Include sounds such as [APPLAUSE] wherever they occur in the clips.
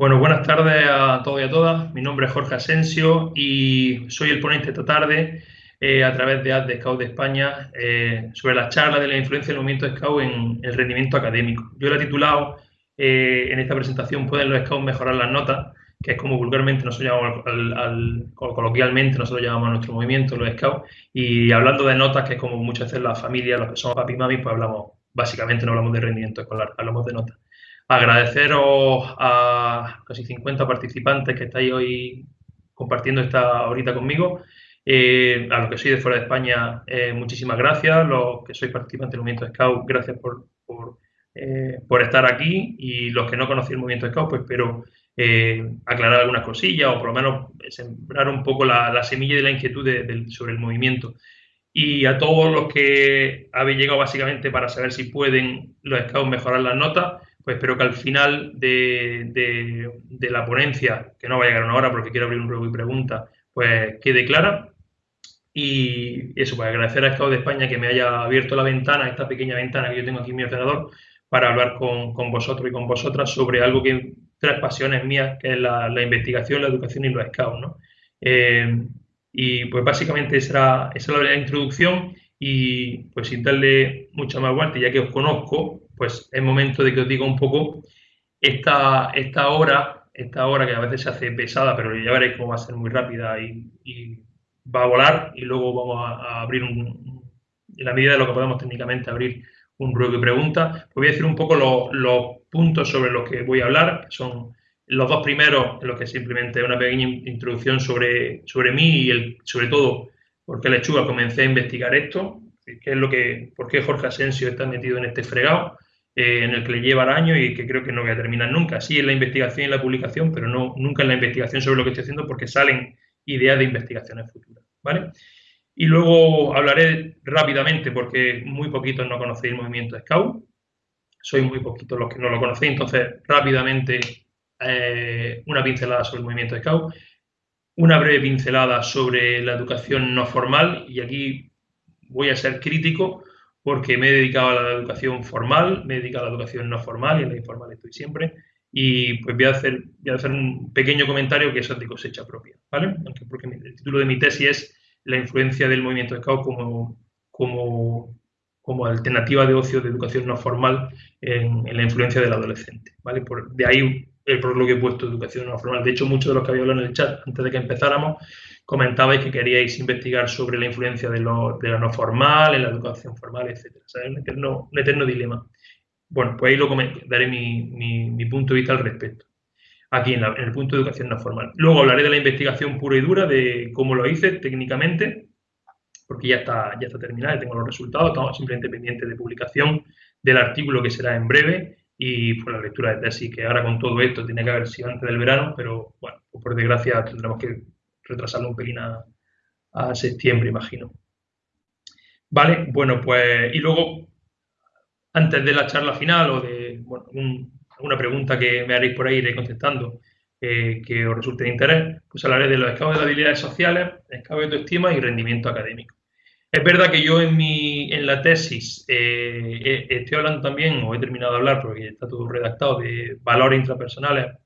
Bueno, buenas tardes a todos y a todas. Mi nombre es Jorge Asensio y soy el ponente esta tarde eh, a través de AD de Scout de España eh, sobre la charla de la influencia del movimiento Scout en el rendimiento académico. Yo la he titulado eh, en esta presentación ¿Pueden los Scouts mejorar las notas? que es como vulgarmente nosotros llamamos, al, coloquialmente nosotros llamamos a nuestro movimiento, los Scouts, y hablando de notas, que es como muchas veces la familia, los que somos papi y mami, pues hablamos, básicamente no hablamos de rendimiento escolar, hablamos de notas agradeceros a casi 50 participantes que estáis hoy compartiendo esta horita conmigo. Eh, a los que sois de fuera de España, eh, muchísimas gracias. Los que sois participantes del movimiento Scout, gracias por, eh, por, estar aquí. Y los que no conocéis el movimiento Scout, pues espero aclarar algunas cosillas o por lo menos sembrar un poco la, semilla de la inquietud sobre el movimiento. Y a todos los que habéis llegado básicamente para saber si pueden los Scouts mejorar las notas, pues espero que al final de, la ponencia, que no va a llegar una hora porque quiero abrir un ruego y pregunta, pues quede clara. Y eso, pues agradecer a Estado de España que me haya abierto la ventana, esta pequeña ventana que yo tengo aquí en mi ordenador, para hablar con, vosotros y con vosotras sobre algo que tres pasiones mías, que es la, investigación, la educación y los scouts, ¿no? Eh, y pues básicamente esa esa era la introducción y pues sin darle mucha más vuelta, ya que os conozco, pues es momento de que os diga un poco esta, esta hora, esta hora que a veces se hace pesada, pero ya veréis cómo va a ser muy rápida y, va a volar y luego vamos a, abrir un, en la medida de lo que podemos técnicamente abrir un ruego y preguntas. Pues voy a decir un poco los, puntos sobre los que voy a hablar, que son los dos primeros, en los que simplemente una pequeña introducción sobre, sobre mí y el, sobre todo por qué lechuga comencé a investigar esto, qué es lo que, por qué Jorge Asensio está metido en este fregado, eh, en el que le lleva años y que creo que no voy a terminar nunca. Sí en la investigación y en la publicación, pero no, nunca en la investigación sobre lo que estoy haciendo porque salen ideas de investigaciones futuras. ¿vale? Y luego hablaré rápidamente porque muy poquitos no conocéis el movimiento Scout. Soy muy poquitos los que no lo conocéis, entonces rápidamente eh, una pincelada sobre el movimiento Scout una breve pincelada sobre la educación no formal y aquí voy a ser crítico porque me he dedicado a la educación formal, me he dedicado a la educación no formal y en la informal estoy siempre y pues voy a hacer, voy a hacer un pequeño comentario que es de cosecha propia, ¿vale? porque el título de mi tesis es la influencia del movimiento Scout como, como, como alternativa de ocio de educación no formal en, la influencia del adolescente, ¿vale? Por, de ahí por lo que he puesto educación no formal. De hecho, muchos de los que había hablado en el chat antes de que empezáramos comentabais que queríais investigar sobre la influencia de lo, de no formal, en la educación formal, etcétera. un eterno, un eterno dilema. Bueno, pues ahí lo daré mi, punto de vista al respecto. Aquí en, el punto de educación no formal. Luego hablaré de la investigación pura y dura, de cómo lo hice técnicamente, porque ya está, ya está terminada, tengo los resultados, estamos simplemente pendientes de publicación del artículo que será en breve y por la lectura de tesis, que ahora con todo esto tiene que haber sido antes del verano, pero bueno, pues por desgracia tendremos que retrasarlo un pelín a, septiembre, imagino. Vale, bueno, pues y luego, antes de la charla final o de bueno, alguna pregunta que me haréis por ahí, iré contestando, eh, que os resulte de interés, pues hablaré de los escados de habilidades sociales, escados de autoestima y rendimiento académico. Es verdad que yo en, mi, en la tesis eh, estoy hablando también, o he terminado de hablar porque está todo redactado, de valores intrapersonales.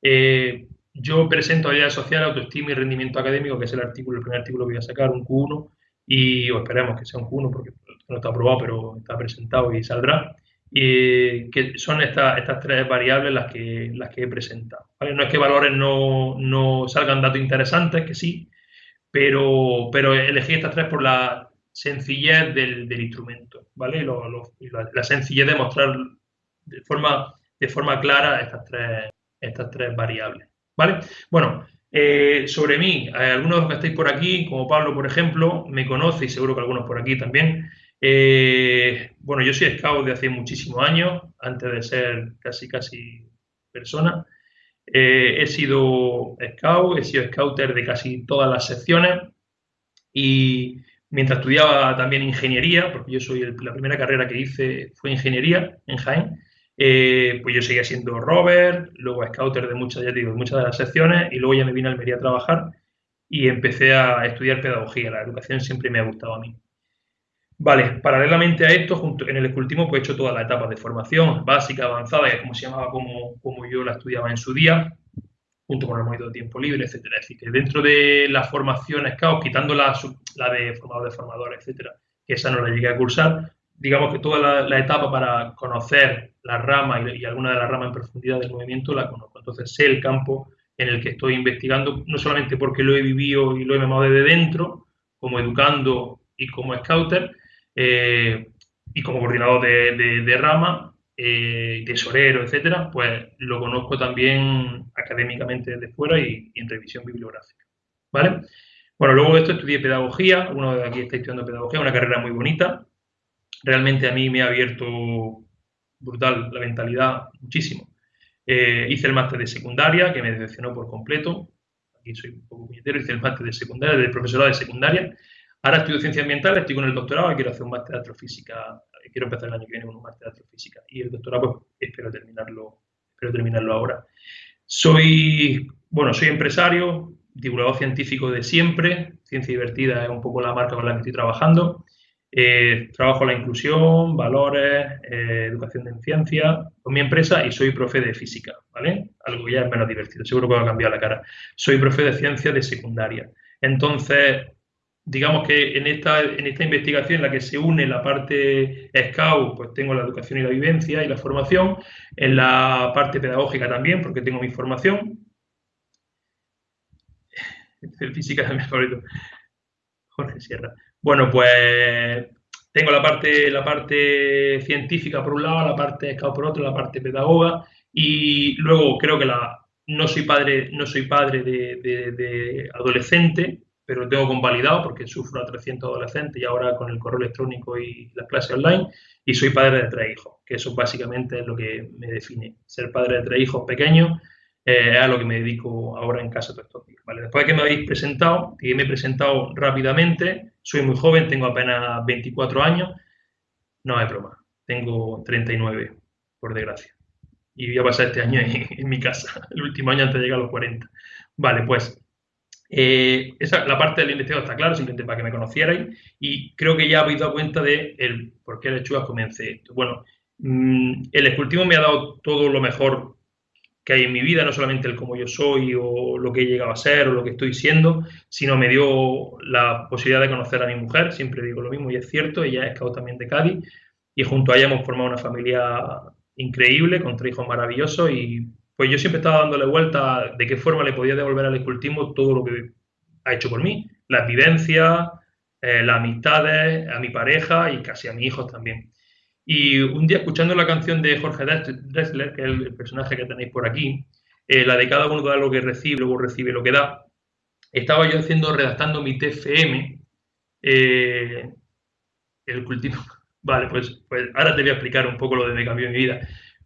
Eh, yo presento habilidades sociales, autoestima y rendimiento académico, que es el artículo, el primer artículo que voy a sacar, un Q1, y o esperemos que sea un Q1 porque no está aprobado, pero está presentado y saldrá. Y que son estas, estas tres variables las que, las que he presentado. No es que valores no, no salgan datos interesantes, que sí, pero, pero elegí estas tres por la sencillez del, instrumento, ¿vale? la, sencillez de mostrar de forma, de forma clara estas tres, estas tres variables, ¿vale? Bueno, eh, sobre mí, algunos de los que estáis por aquí, como Pablo, por ejemplo, me conoce y seguro que algunos por aquí también. Eh, bueno, yo soy scout de hace muchísimos años, antes de ser casi, casi persona. Eh, he sido scout, he sido scouter de casi todas las secciones y mientras estudiaba también ingeniería, porque yo soy la primera carrera que hice fue ingeniería en Jaén, eh, pues yo seguía siendo rover, luego scouter de muchas, ya digo, muchas de las secciones y luego ya me vine a Almería a trabajar y empecé a estudiar pedagogía. La educación siempre me ha gustado a mí. Vale, paralelamente a esto, junto, en el escultismo pues he hecho todas las etapas de formación, básica, avanzada, que es como se llamaba, como, como yo la estudiaba en su día, junto con el movimiento de tiempo libre, etcétera. Es decir, que dentro de la formación SCAO, quitando la, la de formador de formador, etcétera, que esa no la llegué a cursar, digamos que toda la, etapa para conocer la rama y, alguna de las ramas en profundidad del movimiento la conozco. Entonces sé el campo en el que estoy investigando, no solamente porque lo he vivido y lo he memado desde dentro, como educando y como scouter, eh, y como coordinador de, rama, eh, tesorero, etcétera, pues lo conozco también académicamente desde fuera y, en revisión bibliográfica. ¿Vale? Bueno, luego de esto estudié pedagogía, uno de aquí está estudiando pedagogía, una carrera muy bonita. Realmente a mí me ha abierto brutal la mentalidad muchísimo. Eh, hice el máster de secundaria, que me decepcionó por completo. Aquí soy un poco puñetero, hice el máster de secundaria, de profesorado de secundaria. Ahora estudio ciencias ambientales, estoy con el doctorado y quiero hacer un máster astrofísica. Quiero empezar el año que viene con un máster de astrofísica. Y el doctorado, pues, espero terminarlo, espero terminarlo ahora. Soy, bueno, soy empresario, divulgador científico de siempre. Ciencia divertida es un poco la marca con la que estoy trabajando. Eh, trabajo la inclusión, valores, eh, educación en ciencia con mi empresa y soy profe de física, ¿vale? Algo ya es menos divertido, seguro que va a cambiar la cara. Soy profe de ciencia de secundaria. Entonces, digamos que en esta, en esta investigación en la que se une la parte SCAUT, pues tengo la educación y la vivencia y la formación, en la parte pedagógica también, porque tengo mi formación. Física es mi favorito. Jorge Sierra. Bueno, pues tengo la parte, la parte científica por un lado, la parte SCAUT por otro, la parte pedagoga, y luego creo que la, no soy padre, no soy padre de, de adolescente, pero lo tengo convalidado porque sufro a 300 adolescentes y ahora con el correo electrónico y las clases online, y soy padre de tres hijos, que eso básicamente es lo que me define. Ser padre de tres hijos pequeños eh, a lo que me dedico ahora en casa todos estos días. Después de que me habéis presentado, que me he presentado rápidamente, soy muy joven, tengo apenas 24 años, no es broma, tengo 39, por desgracia. Y voy a pasar este año en, [LAUGHS] en mi casa, el último año antes de llegar a los 40. Vale, pues eh, esa, la parte del investigador está claro, simplemente para que me conocierais. Y creo que ya habéis dado cuenta de el por qué lechugas comencé esto. Bueno, mm, el escultismo me ha dado todo lo mejor que hay en mi vida, no solamente el cómo yo soy o lo que he llegado a ser o lo que estoy siendo, sino me dio la posibilidad de conocer a mi mujer, siempre digo lo mismo y es cierto, ella es cabo también de Cádiz y junto a ella hemos formado una familia increíble con tres hijos maravillosos y pues yo siempre estaba dándole vuelta de qué forma le podía devolver al escultismo todo lo que ha hecho por mí, las vivencias, eh, las amistades, a mi pareja y casi a mis hijos también. Y un día escuchando la canción de Jorge Dressler, que es el personaje que tenéis por aquí, eh, la de cada uno da lo que recibe, luego recibe lo que da, estaba yo haciendo, redactando mi TFM, eh, el cultivo. [LAUGHS] Vale, pues, pues ahora te voy a explicar un poco lo de me cambió mi vida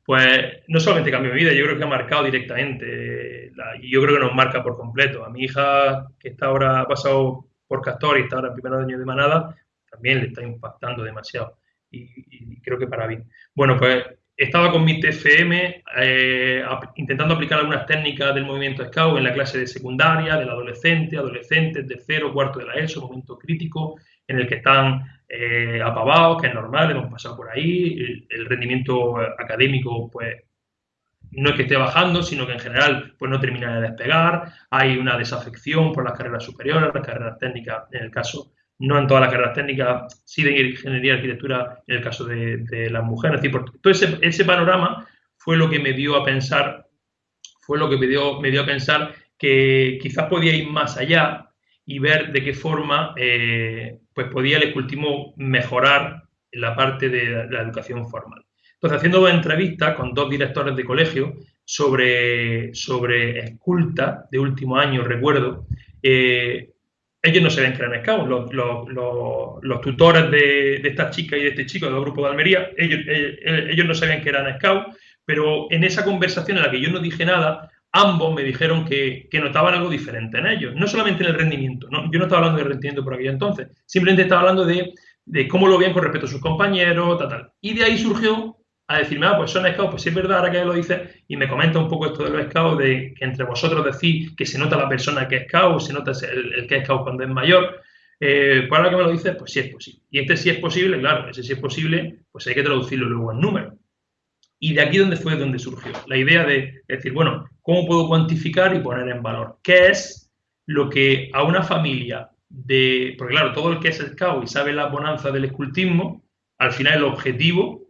pues no solamente cambió mi vida, yo creo que ha marcado directamente, y yo creo que nos marca por completo. A mi hija, que está ahora, ha pasado por Castor y está ahora en primer año de manada, también le está impactando demasiado, y, creo que para bien. Bueno, pues estaba con mi TFM eh, intentando aplicar algunas técnicas del movimiento Scout en la clase de secundaria, del adolescente, adolescentes de cero, cuarto de la ESO, momento crítico, en el que están eh, apavados, que es normal, hemos pasado por ahí, el, rendimiento académico pues no es que esté bajando, sino que en general pues no termina de despegar, hay una desafección por las carreras superiores, las carreras técnicas, en el caso, no en todas las carreras técnicas, sí de ingeniería y arquitectura en el caso de, las mujeres. Es decir, todo ese, ese, panorama fue lo que me dio a pensar, fue lo que me dio, me dio a pensar que quizás podía ir más allá y ver de qué forma eh, pues podía el escultismo mejorar la parte de la educación formal. Entonces, haciendo dos entrevistas con dos directores de colegio sobre, sobre esculta de último año, recuerdo, eh, ellos no sabían que eran scouts, los, los, tutores de, de, esta chica y de este chico del grupo de Almería, ellos, eh, ellos no sabían que eran scouts, pero en esa conversación en la que yo no dije nada, ambos me dijeron que, notaban algo diferente en ellos, no solamente en el rendimiento, ¿no? yo no estaba hablando de rendimiento por aquel entonces, simplemente estaba hablando de, cómo lo veían con respecto a sus compañeros, tal, tal. Y de ahí surgió a decirme, ah, pues son scouts, pues sí es verdad, ahora que lo dice, y me comenta un poco esto de los scouts, de que entre vosotros decís que se nota la persona que es scout, se nota el, que es scout cuando es mayor. Eh, ¿Para que me lo dices? Pues sí es posible. Y este sí es posible, claro, ese sí es posible, pues hay que traducirlo luego en números. Y de aquí donde fue donde surgió la idea de decir, bueno, ¿cómo puedo cuantificar y poner en valor? ¿Qué es lo que a una familia de... Porque claro, todo el que es scout y sabe la bonanza del escultismo, al final el objetivo,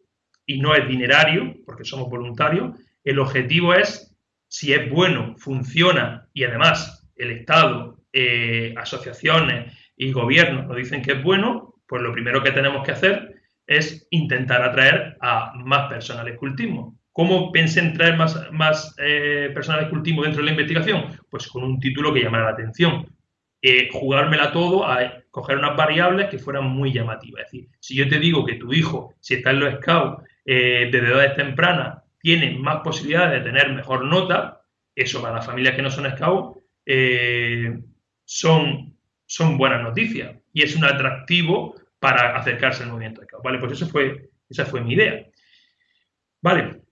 y no es dinerario, porque somos voluntarios, el objetivo es si es bueno, funciona y además el Estado, eh, asociaciones y gobiernos nos dicen que es bueno, pues lo primero que tenemos que hacer es intentar atraer a más personas al escultismo. ¿Cómo pensé en traer más, más eh, personas al escultismo dentro de la investigación? Pues con un título que llamara la atención. Eh, jugármela todo a coger unas variables que fueran muy llamativas. Es decir, si yo te digo que tu hijo, si está en los scouts eh, desde edades tempranas, tiene más posibilidades de tener mejor nota, eso para las familias que no son scouts eh, son, son buenas noticias y es un atractivo para acercarse al movimiento de Vale, pues eso fue, esa fue mi idea. Vale,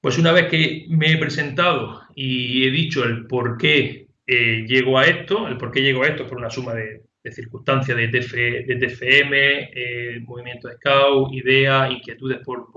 pues una vez que me he presentado y he dicho el por qué eh, llego a esto, el por qué llego a esto por una suma de, circunstancias de, de TFM, eh, movimiento Scout, ideas, inquietudes por,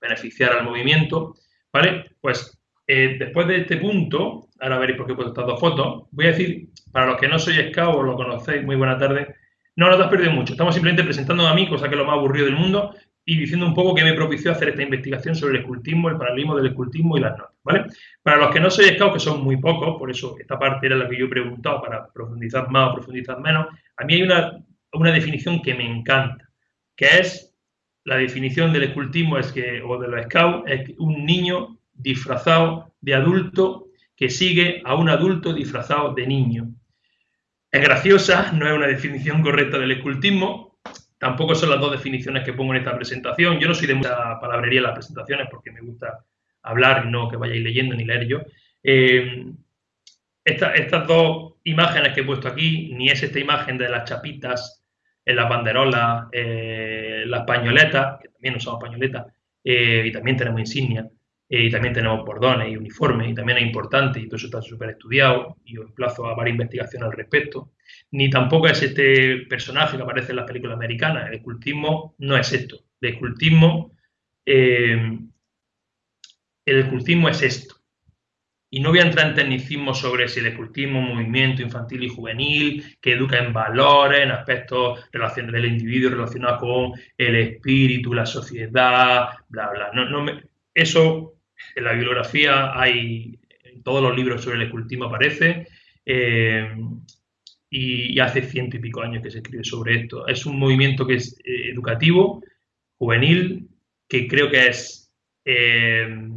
beneficiar al movimiento, ¿vale? Pues eh, después de este punto, ahora veréis por qué he puesto estas dos fotos, voy a decir, para los que no sois Scout o lo conocéis, muy buena tarde, no, no te has perdido mucho. Estamos simplemente presentando a mí, cosa que es lo más aburrido del mundo, y diciendo un poco qué me propició hacer esta investigación sobre el escultismo, el paralelismo del escultismo y las notas, ¿vale? Para los que no sois scout, que son muy pocos, por eso esta parte era la que yo he preguntado para profundizar más o profundizar menos, a mí hay una, una definición que me encanta, que es la definición del escultismo es que, o de los scouts, es un niño disfrazado de adulto que sigue a un adulto disfrazado de niño. Es graciosa, no es una definición correcta del escultismo, tampoco son las dos definiciones que pongo en esta presentación. Yo no soy de mucha palabrería en las presentaciones porque me gusta hablar y no que vayáis leyendo ni leer yo. Eh, estas dos imágenes que he puesto aquí, ni es esta imagen de las chapitas en las banderolas, eh, las pañoletas, que también usamos pañoletas, eh, y también tenemos insignias, eh, y también tenemos bordones y uniformes, y también es importante, y todo eso está súper estudiado, y os emplazo a varias investigaciones al respecto. Ni tampoco es este personaje que aparece en las películas americanas. El escultismo no es esto. El escultismo, eh, el escultismo es esto. Y no voy a entrar en tecnicismo sobre si el escultismo es un movimiento infantil y juvenil que educa en valores, en aspectos del individuo relacionados con el espíritu, la sociedad, bla, bla. Eso en la bibliografía hay, en todos los libros sobre el escultismo aparece, eh, y, hace ciento y pico años que se escribe sobre esto. Es un movimiento que es eh, educativo, juvenil, que creo que es eh,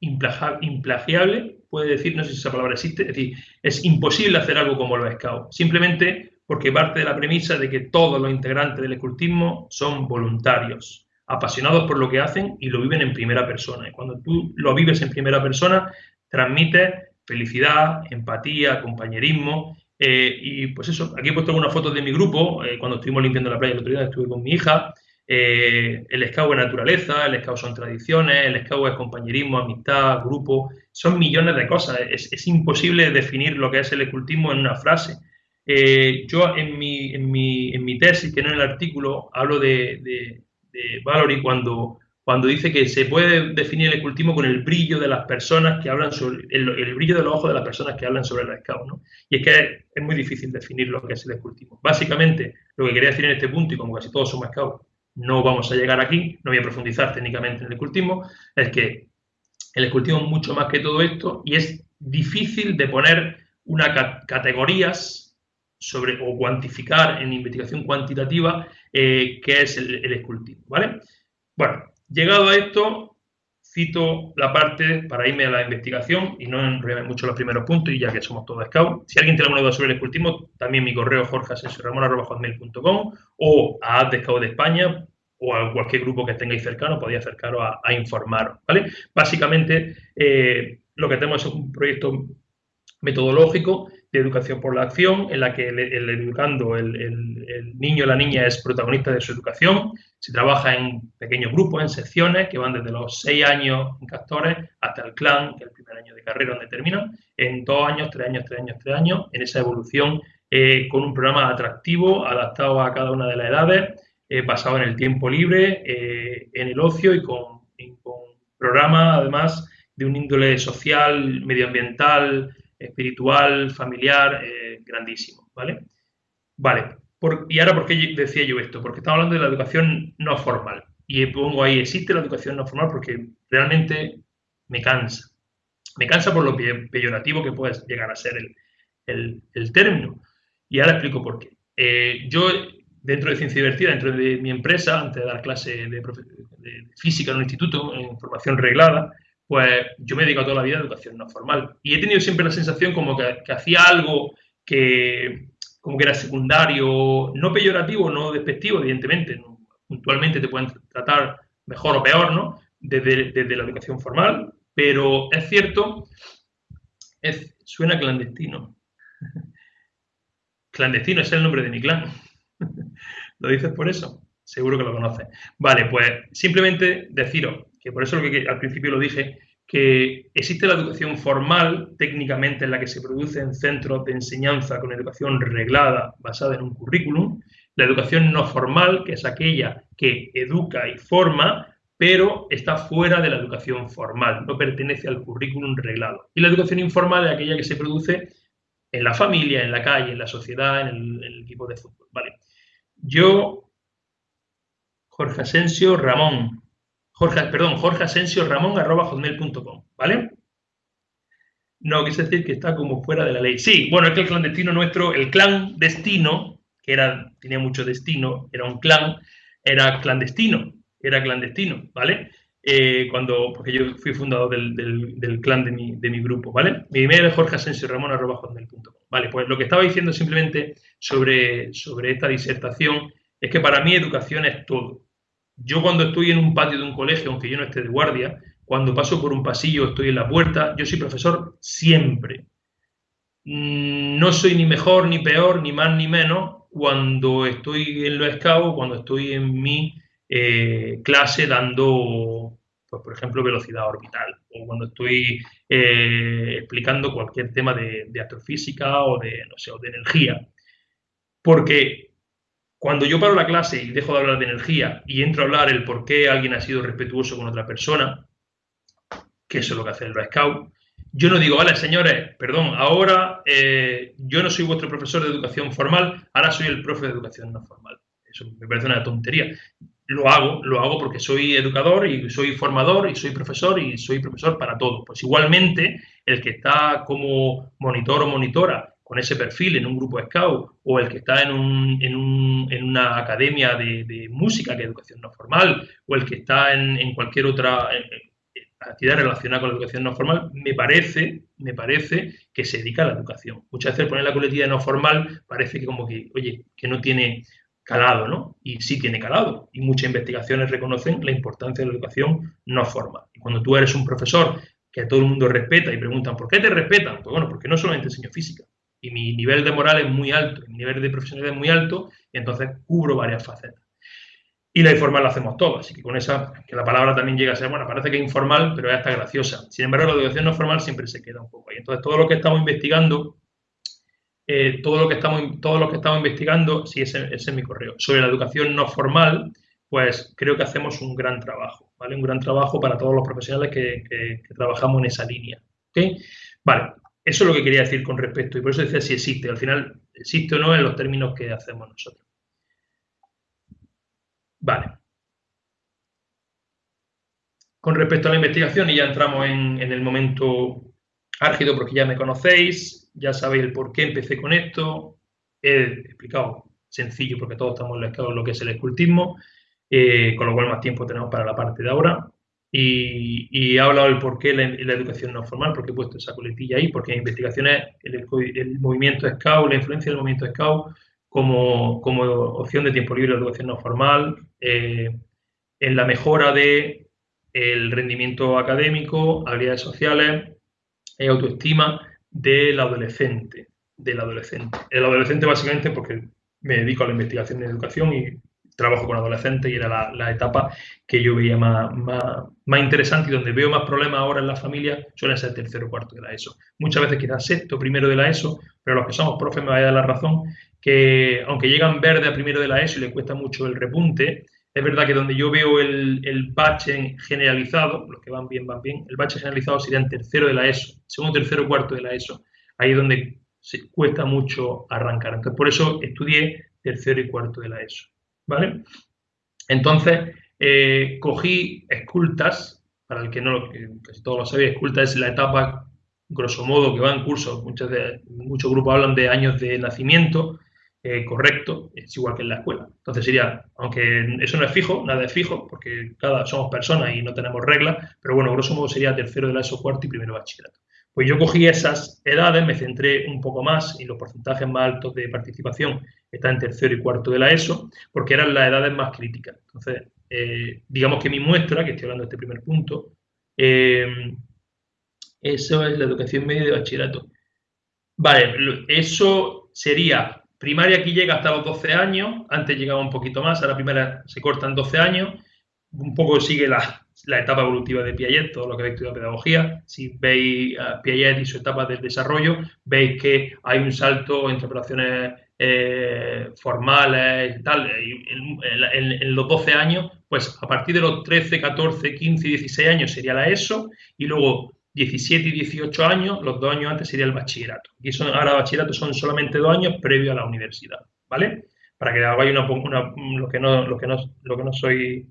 implagiable, puede decir, no sé si esa palabra existe, es decir, es imposible hacer algo como los scouts, simplemente porque parte de la premisa de que todos los integrantes del escultismo son voluntarios apasionados por lo que hacen y lo viven en primera persona. Y cuando tú lo vives en primera persona, transmite felicidad, empatía, compañerismo. Eh, y pues eso, aquí he puesto algunas fotos de mi grupo, eh, cuando estuvimos limpiando la playa el otro día, estuve con mi hija. Eh, el scout es naturaleza, el scout son tradiciones, el scout es compañerismo, amistad, grupo, son millones de cosas. Es, imposible definir lo que es el escultismo en una frase. yo en mi, en, mi, en mi, tesis, que no en el artículo, hablo de de Valory cuando, cuando dice que se puede definir el escultismo con el brillo de las personas que hablan sobre, el, brillo de los ojos de las personas que hablan sobre el scout, ¿no? Y es que es, muy difícil definir lo que es el escultismo. Básicamente, lo que quería decir en este punto, y como casi todos somos scouts, no vamos a llegar aquí, no voy a profundizar técnicamente en el escultismo, es que el escultismo es mucho más que todo esto y es difícil de poner una categorías sobre o cuantificar en investigación cuantitativa eh, qué es el, escultismo, ¿vale? Bueno, llegado a esto, cito la parte para irme a la investigación y no enrollarme mucho los primeros puntos y ya que somos todos scouts. Si alguien tiene alguna duda sobre el escultismo, también mi correo jorgeasensioramon.com o a Ad de de España o a cualquier grupo que tengáis cercano, podéis acercaros a, a informaros, ¿vale? Básicamente, eh, lo que tenemos es un proyecto metodológico de educación por la acción, en la que el, educando, el, niño o la niña es protagonista de su educación. Se trabaja en pequeños grupos, en secciones, que van desde los seis años en castores hasta el clan, que es el primer año de carrera donde terminan, en dos años, tres años, tres años, tres años, en esa evolución eh, con un programa atractivo, adaptado a cada una de las edades, eh, basado en el tiempo libre, en el ocio y con, con programas, además, de un índole social, medioambiental, espiritual, familiar, grandísimo, ¿vale? Vale, ¿y ahora por qué decía yo esto? Porque estamos hablando de la educación no formal. Y pongo ahí, existe la educación no formal porque realmente me cansa. Me cansa por lo peyorativo que puede llegar a ser el, término. Y ahora explico por qué. Eh, yo, dentro de Ciencia Divertida, dentro de mi empresa, antes de dar clase de, física en un instituto, en formación reglada, pues yo me dedico toda la vida a educación no formal. Y he tenido siempre la sensación como que, que hacía algo que, como que era secundario, no peyorativo, no despectivo, evidentemente, puntualmente te pueden tratar mejor o peor, ¿no? Desde, la educación formal, pero es cierto, suena clandestino. [LAUGHS] clandestino es el nombre de mi clan. ¿Lo dices por eso? Seguro que lo conoces. Vale, pues simplemente deciros que por eso lo que al principio lo dije, que existe la educación formal, técnicamente en la que se produce en centros de enseñanza con educación reglada basada en un currículum, la educación no formal, que es aquella que educa y forma, pero está fuera de la educación formal, no pertenece al currículum reglado. Y la educación informal es aquella que se produce en la familia, en la calle, en la sociedad, en el, equipo de fútbol. Vale. Yo, Jorge Asensio Ramón, Jorge, perdón, Jorge Asensio Ramón arroba hotmail.com, ¿vale? No, quise decir que está como fuera de la ley. Sí, bueno, es que el clandestino nuestro, el clan destino, que era, tenía mucho destino, era un clan, era clandestino, era clandestino, ¿vale? Eh, cuando, porque yo fui fundador del, clan de mi, de mi, grupo, ¿vale? Mi email es Jorge Asensio Ramón arroba hotmail.com. Vale, pues lo que estaba diciendo simplemente sobre, sobre esta disertación es que para mí educación es todo. Yo cuando estoy en un patio de un colegio, aunque yo no esté de guardia, cuando paso por un pasillo, estoy en la puerta, yo soy profesor siempre. Mm, no soy ni mejor, ni peor, ni más, ni menos cuando estoy en los scouts, cuando estoy en mi eh, clase dando, pues, por ejemplo, velocidad orbital, o cuando estoy eh, explicando cualquier tema de, astrofísica o de, no sé, o de energía. Porque cuando yo paro la clase y dejo de hablar de energía y entro a hablar el por qué alguien ha sido respetuoso con otra persona, que eso es lo que hace el Scout, yo no digo, vale, señores, perdón, ahora eh, yo no soy vuestro profesor de educación formal, ahora soy el profe de educación no formal. Eso me parece una tontería. Lo hago, lo hago porque soy educador y soy formador y soy profesor y soy profesor para todo. Pues igualmente, el que está como monitor o monitora con ese perfil en un grupo scout o el que está en, un, en, un, en una academia de, música, que es educación no formal, o el que está en, cualquier otra actividad relacionada con la educación no formal, me parece, me parece que se dedica a la educación. Muchas veces poner la colectividad no formal parece que como que, oye, que no tiene calado, ¿no? Y sí tiene calado. Y muchas investigaciones reconocen la importancia de la educación no formal. Y cuando tú eres un profesor que todo el mundo respeta y preguntan, ¿por qué te respetan? Pues bueno, porque no solamente enseño física, y mi nivel de moral es muy alto, mi nivel de profesionalidad es muy alto, y entonces cubro varias facetas. Y la informal la hacemos todos, así que con esa, que la palabra también llega a ser, bueno, parece que es informal, pero ya está graciosa. Sin embargo, la educación no formal siempre se queda un poco ahí. Entonces, todo lo que estamos investigando, eh, todo, lo que estamos, todo lo que estamos investigando, sí, ese, es mi correo, sobre la educación no formal, pues creo que hacemos un gran trabajo, ¿vale? Un gran trabajo para todos los profesionales que, trabajamos en esa línea. ¿ok? Vale, eso es lo que quería decir con respecto, y por eso decía si existe. Al final, existe o no en los términos que hacemos nosotros. Vale. Con respecto a la investigación, y ya entramos en, el momento álgido porque ya me conocéis, ya sabéis el por qué empecé con esto. He explicado sencillo porque todos estamos en lo que es el escultismo, eh, con lo cual más tiempo tenemos para la parte de ahora. Y, he hablado del por qué la, educación no formal, porque he puesto esa coletilla ahí, porque en investigaciones el, el movimiento SCAU, la influencia del movimiento SCAU como, como opción de tiempo libre de educación no formal, eh, en la mejora de el rendimiento académico, habilidades sociales, y autoestima del adolescente, del adolescente. El adolescente básicamente porque me dedico a la investigación en educación y trabajo con adolescentes y era la, etapa que yo veía más, más, interesante y donde veo más problemas ahora en la familia suele ser tercero o cuarto de la ESO. Muchas veces quizás sexto, primero de la ESO, pero los que somos profes me vaya a dar la razón que aunque llegan verde a primero de la ESO y les cuesta mucho el repunte, es verdad que donde yo veo el, el bache generalizado, los que van bien, van bien, el bache generalizado sería en tercero de la ESO, segundo, tercero, cuarto de la ESO. Ahí es donde se cuesta mucho arrancar. Entonces, por eso estudié tercero y cuarto de la ESO. ¿Vale? Entonces, eh, cogí escultas, para el que no, casi todos lo sabéis, esculta es la etapa, grosso modo, que va en curso. Muchos, de, muchos grupos hablan de años de nacimiento eh, correcto, es igual que en la escuela. Entonces sería, aunque eso no es fijo, nada es fijo, porque cada somos personas y no tenemos reglas, pero bueno, grosso modo sería tercero de la ESO cuarto y primero bachillerato. Pues yo cogí esas edades, me centré un poco más y los porcentajes más altos de participación están en tercero y cuarto de la ESO, porque eran las edades más críticas. Entonces, eh, digamos que mi muestra, que estoy hablando de este primer punto, eh, eso es la educación media de bachillerato. Vale, eso sería Primaria aquí llega hasta los 12 años, antes llegaba un poquito más, ahora primera se cortan 12 años, un poco sigue la, etapa evolutiva de Piaget, todo lo que habéis estudiado pedagogía. Si veis a Piaget y su etapa del desarrollo, veis que hay un salto entre operaciones eh, formales y tal. En, en, los 12 años, pues a partir de los 13, 14, 15 y 16 años sería la ESO y luego 17 y 18 años, los dos años antes sería el bachillerato. Y ahora bachillerato son solamente dos años previo a la universidad, ¿vale? Para que hagáis una, una, lo, que no, lo, que no, lo que no soy...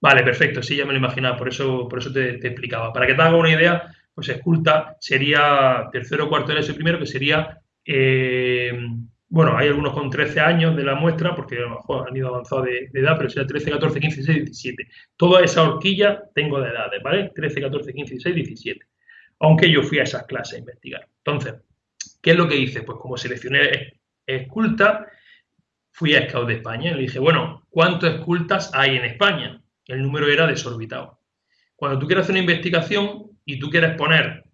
Vale, perfecto, sí, ya me lo imaginaba, por eso, por eso te, explicaba. Para que te haga una idea, pues esculta sería tercero, cuarto de eso primero, que sería... Eh, bueno, hay algunos con 13 años de la muestra, porque a lo mejor han ido avanzados de, de, edad, pero sería 13, 14, 15, 16, 17. Toda esa horquilla tengo de edades, ¿vale? 13, 14, 15, 16, 17 aunque yo fui a esas clases a investigar. Entonces, ¿qué es lo que hice? Pues como seleccioné esculta, fui a Scout de España y le dije, bueno, ¿cuántos escultas hay en España? El número era desorbitado. Cuando tú quieres hacer una investigación y tú quieres poner,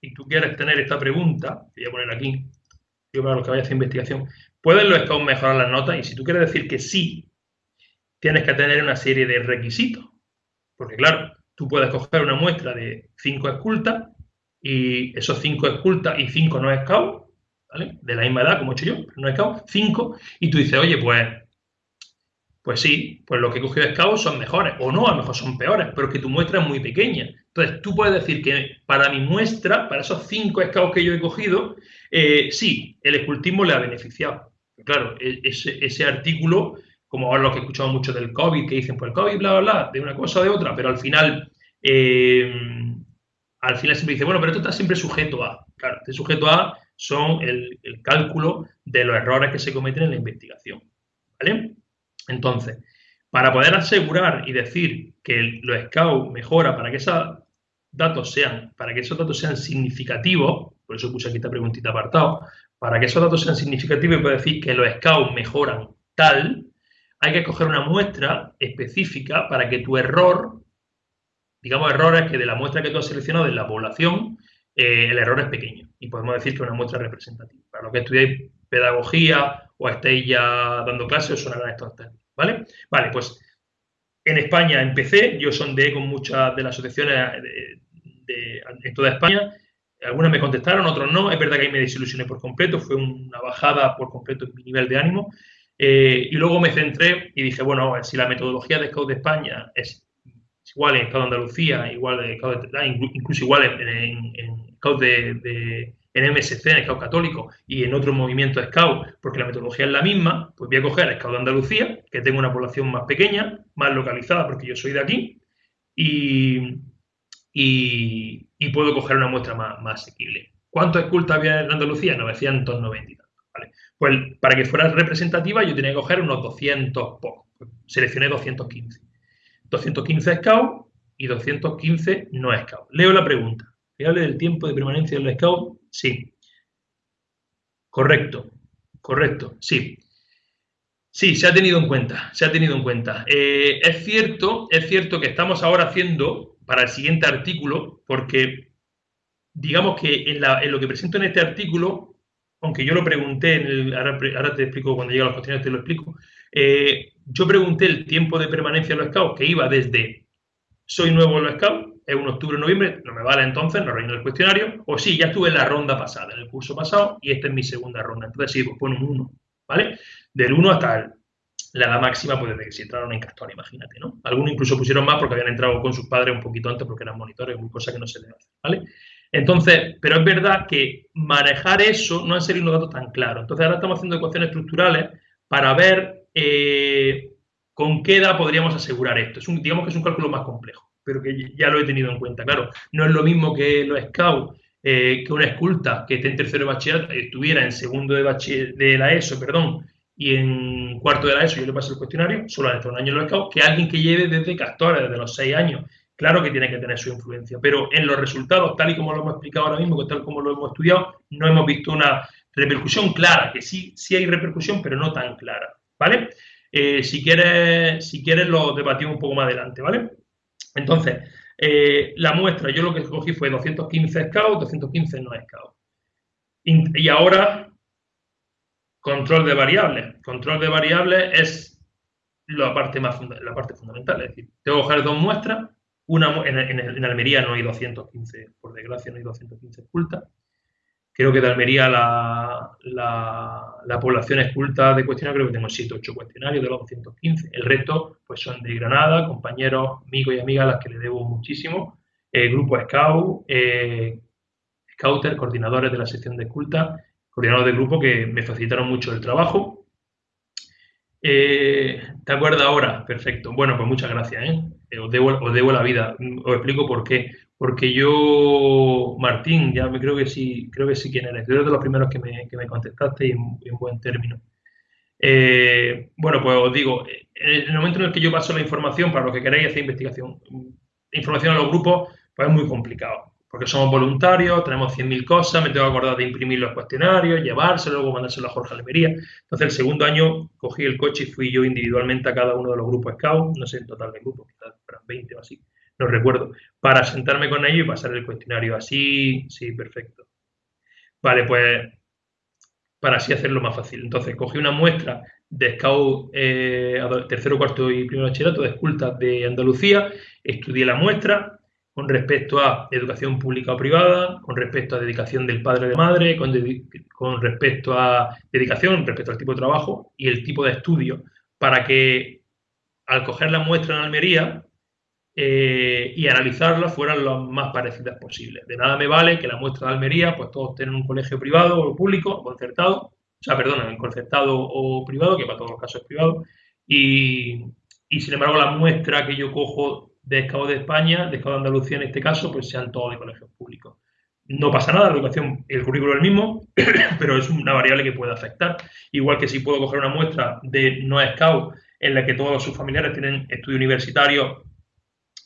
y tú quieres tener esta pregunta, voy a poner aquí, yo para los que vaya a hacer investigación, ¿pueden los scouts mejorar las notas? Y si tú quieres decir que sí, tienes que tener una serie de requisitos. Porque claro, tú puedes coger una muestra de cinco escultas y esos cinco escultas y cinco no scout, ¿vale? De la misma edad, como he hecho yo, no scout, cinco, y tú dices, oye, pues, pues sí, pues los que he cogido scout son mejores, o no, a lo mejor son peores, pero que tu muestra es muy pequeña. Entonces, tú puedes decir que para mi muestra, para esos cinco scouts que yo he cogido, eh, sí, el escultismo le ha beneficiado. Claro, e, ese, ese artículo, como ahora lo que he escuchado mucho del COVID, que dicen, pues el COVID, bla, bla, bla, de una cosa o de otra, pero al final... Eh, al final siempre dice, bueno, pero esto está siempre sujeto a. Claro, este sujeto a son el, cálculo de los errores que se cometen en la investigación. ¿Vale? Entonces, para poder asegurar y decir que los SCOUT mejora para que esos datos sean, para que esos datos sean significativos, por eso puse aquí esta preguntita apartado, para que esos datos sean significativos y puedo decir que los SCOUT mejoran tal, hay que coger una muestra específica para que tu error digamos, errores que de la muestra que tú has seleccionado de la población, eh, el error es pequeño. Y podemos decir que es una muestra representativa. Para los que estudiáis pedagogía o estéis ya dando clases, os sonarán estos términos, ¿vale? Vale, pues en España empecé, yo sondeé con muchas de las asociaciones de, en toda España, algunas me contestaron, otros no, es verdad que ahí me desilusioné por completo, fue una bajada por completo en mi nivel de ánimo, eh, y luego me centré y dije, bueno, si la metodología de Scout de España es igual en Estado de Andalucía, igual ah, incluso igual en, en, en de, en MSC, en Scout Católico y en otros movimientos Scout, porque la metodología es la misma, pues voy a coger a Scout de Andalucía, que tengo una población más pequeña, más localizada, porque yo soy de aquí, y, y, puedo coger una muestra más, más asequible. ¿Cuántos escultas había en Andalucía? 990 y tantos. ¿vale? Pues para que fuera representativa yo tenía que coger unos 200 pocos. Seleccioné 215. 215 SCOUT y 215 no SCOUT. Leo la pregunta. ¿Fiable del tiempo de permanencia del SCOUT? Sí. Correcto, correcto, sí. Sí, se ha tenido en cuenta, se ha tenido en cuenta. Eh, es cierto, es cierto que estamos ahora haciendo para el siguiente artículo, porque digamos que en, lo que presento en este artículo, aunque yo lo pregunté, en el, ahora, te explico cuando llegue a los cuestionarios, te lo explico, eh, yo pregunté el tiempo de permanencia en los scouts, que iba desde soy nuevo en los scouts, es un octubre, noviembre, no me vale entonces, no reino el cuestionario, o sí, ya estuve en la ronda pasada, en el curso pasado, y esta es mi segunda ronda. Entonces sí, pues pone un 1, ¿vale? Del 1 hasta la edad máxima, pues desde que se entraron en Castor, imagínate, ¿no? Algunos incluso pusieron más porque habían entrado con sus padres un poquito antes porque eran monitores, cosa que no se le hace, ¿vale? Entonces, pero es verdad que manejar eso no han sido unos datos tan claros. Entonces ahora estamos haciendo ecuaciones estructurales para ver eh, con qué edad podríamos asegurar esto. Es un, digamos que es un cálculo más complejo, pero que ya lo he tenido en cuenta. Claro, no es lo mismo que los scouts, eh, que una esculta que esté en tercero de bachillerato estuviera en segundo de, de la ESO, perdón, y en cuarto de la ESO yo le paso el cuestionario, solo ha estado un año en los scouts, que alguien que lleve desde Castor, desde los seis años. Claro que tiene que tener su influencia, pero en los resultados, tal y como lo hemos explicado ahora mismo, tal como lo hemos estudiado, no hemos visto una repercusión clara, que sí, sí hay repercusión, pero no tan clara, ¿vale? Eh, si, quieres, si quieres lo debatimos un poco más adelante, ¿vale? Entonces, eh, la muestra, yo lo que escogí fue 215 scouts, 215 no scouts. Y ahora, control de variables. Control de variables es la parte, más la parte fundamental, es decir, tengo que coger dos muestras, una, en, en, Almería no hay 215, por desgracia no hay 215 escultas, Creo que de Almería la, la, población esculta de cuestionarios, creo que tengo 7 8 cuestionarios de los 215. El resto pues son de Granada, compañeros, amigos y amigas a las que le debo muchísimo. Eh, grupo Scout, eh, Scouter, coordinadores de la sección de esculta, coordinadores de grupo que me facilitaron mucho el trabajo. Eh, ¿Te acuerdas ahora? Perfecto. Bueno, pues muchas gracias. ¿eh? Os, debo, os debo la vida. Os explico por qué porque yo, Martín, ya me creo que sí, creo que sí quién eres, eres de los primeros que me, que me contestaste y en, buen término. Eh, bueno, pues os digo, en el momento en el que yo paso la información para los que queráis hacer investigación, información a los grupos, pues es muy complicado, porque somos voluntarios, tenemos 100.000 cosas, me tengo que acordar de imprimir los cuestionarios, llevárselo, luego mandárselo a Jorge Almería. Entonces, el segundo año cogí el coche y fui yo individualmente a cada uno de los grupos Scout, no sé en total de grupos, quizás 20 o así no recuerdo, para sentarme con ellos y pasar el cuestionario. Así, sí, perfecto. Vale, pues para así hacerlo más fácil. Entonces, cogí una muestra de Scout eh, tercero, cuarto y primer bachillerato de escultas de Andalucía, estudié la muestra con respecto a educación pública o privada, con respecto a dedicación del padre o de madre, con, con respecto a dedicación, respecto al tipo de trabajo y el tipo de estudio, para que al coger la muestra en Almería, eh, y analizarlas fueran lo más parecidas posibles. De nada me vale que la muestra de Almería, pues todos tienen un colegio privado o público, concertado, o sea, perdón, concertado o privado, que para todos los casos es privado, y, sin embargo la muestra que yo cojo de Escado de España, de Escado de Andalucía en este caso, pues sean todos de colegios públicos. No pasa nada, la educación, el currículo es el mismo, [CLEARS THROAT] pero es una variable que puede afectar. Igual que si puedo coger una muestra de no Scout en la que todos sus familiares tienen estudio universitario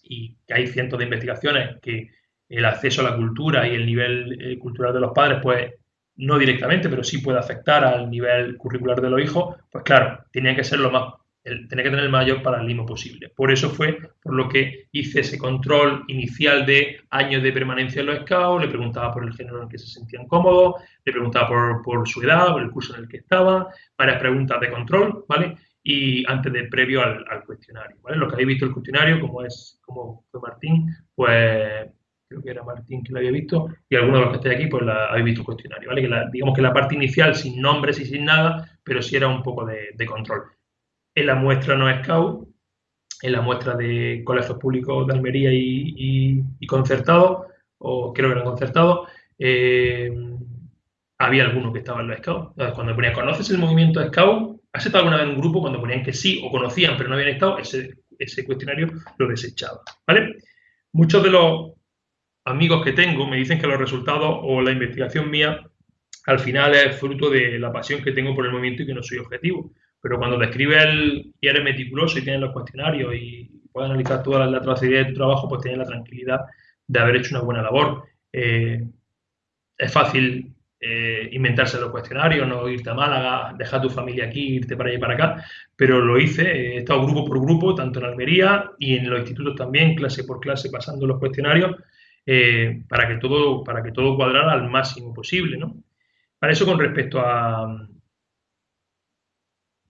y que hay cientos de investigaciones que el acceso a la cultura y el nivel eh, cultural de los padres, pues no directamente, pero sí puede afectar al nivel curricular de los hijos, pues claro, tenía que ser lo más, tenía que tener el mayor paralelismo posible. Por eso fue por lo que hice ese control inicial de años de permanencia en los scouts, le preguntaba por el género en el que se sentían cómodos, le preguntaba por, por su edad, por el curso en el que estaba, varias preguntas de control, ¿vale? Y antes de previo al, cuestionario. ¿vale? Lo que habéis visto el cuestionario, como es como fue Martín, pues creo que era Martín que lo había visto, y algunos de los que estáis aquí, pues la, habéis visto el cuestionario, ¿vale? Que digamos que la parte inicial sin nombres y sin nada, pero sí era un poco de, control. En la muestra no Scout, en la muestra de colegios públicos de Almería y, y, concertados, o creo que eran concertados, eh, había algunos que estaban en los Scouts. Cuando ponía, ¿conoces el movimiento Scout? ¿Has estado alguna vez en un grupo cuando ponían que sí o conocían pero no habían estado? Ese, ese cuestionario lo desechaba. ¿Vale? Muchos de los amigos que tengo me dicen que los resultados o la investigación mía al final es fruto de la pasión que tengo por el movimiento y que no soy objetivo. Pero cuando describes el, y eres meticuloso y tienes los cuestionarios y puedes analizar toda la, la de tu trabajo, pues tienes la tranquilidad de haber hecho una buena labor. Eh, es fácil eh, inventarse los cuestionarios, no irte a Málaga, dejar tu familia aquí, irte para allá y para acá, pero lo hice, he estado grupo por grupo, tanto en Almería y en los institutos también, clase por clase, pasando los cuestionarios, eh, para, que todo, para que todo cuadrara al máximo posible. ¿no? Para eso con respecto a,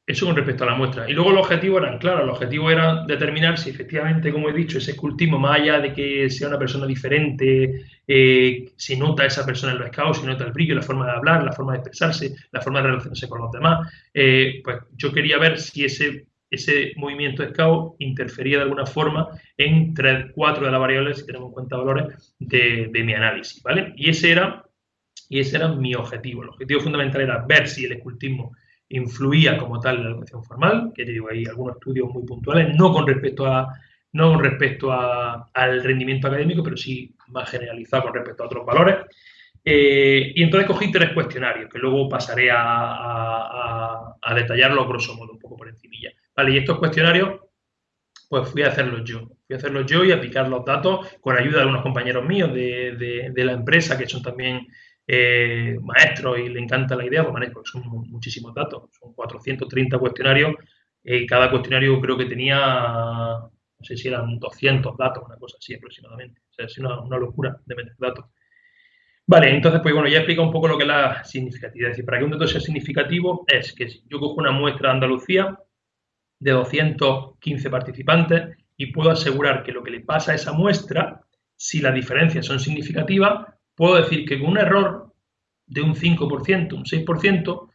Eso con respecto a la muestra. Y luego los objetivos eran claros. El objetivo era determinar si efectivamente, como he dicho, ese escultismo, más allá de que sea una persona diferente, eh, si nota esa persona en los scouts, si nota el brillo, la forma de hablar, la forma de expresarse, la forma de relacionarse con los demás, eh, pues yo quería ver si ese, ese movimiento scout interfería de alguna forma en tres, cuatro de las variables, si tenemos en cuenta valores, de, de mi análisis, ¿vale? Y ese era y ese era mi objetivo. El objetivo fundamental era ver si el escultismo influía como tal en la educación formal, que digo, hay algunos estudios muy puntuales, no con respecto a no con respecto al rendimiento académico, pero sí más generalizado con respecto a otros valores. Eh, y entonces cogí tres cuestionarios, que luego pasaré a, a, a, grosso modo, un poco por encimilla. Vale, y estos cuestionarios, pues fui a hacerlos yo. Fui a hacerlos yo y a picar los datos con ayuda de unos compañeros míos de, de, de la empresa, que son también eh, maestros y le encanta la idea, pues, porque son muchísimos datos, son 430 cuestionarios y cada cuestionario creo que tenía, no sé si eran 200 datos, una cosa así aproximadamente. O sea, es una, una locura de meter datos. Vale, entonces, pues bueno, ya explica un poco lo que es la significatividad. Es decir, para que un dato sea significativo es que si yo cojo una muestra de Andalucía de 215 participantes y puedo asegurar que lo que le pasa a esa muestra, si las diferencias son significativas, puedo decir que con un error de un 5%, un 6%,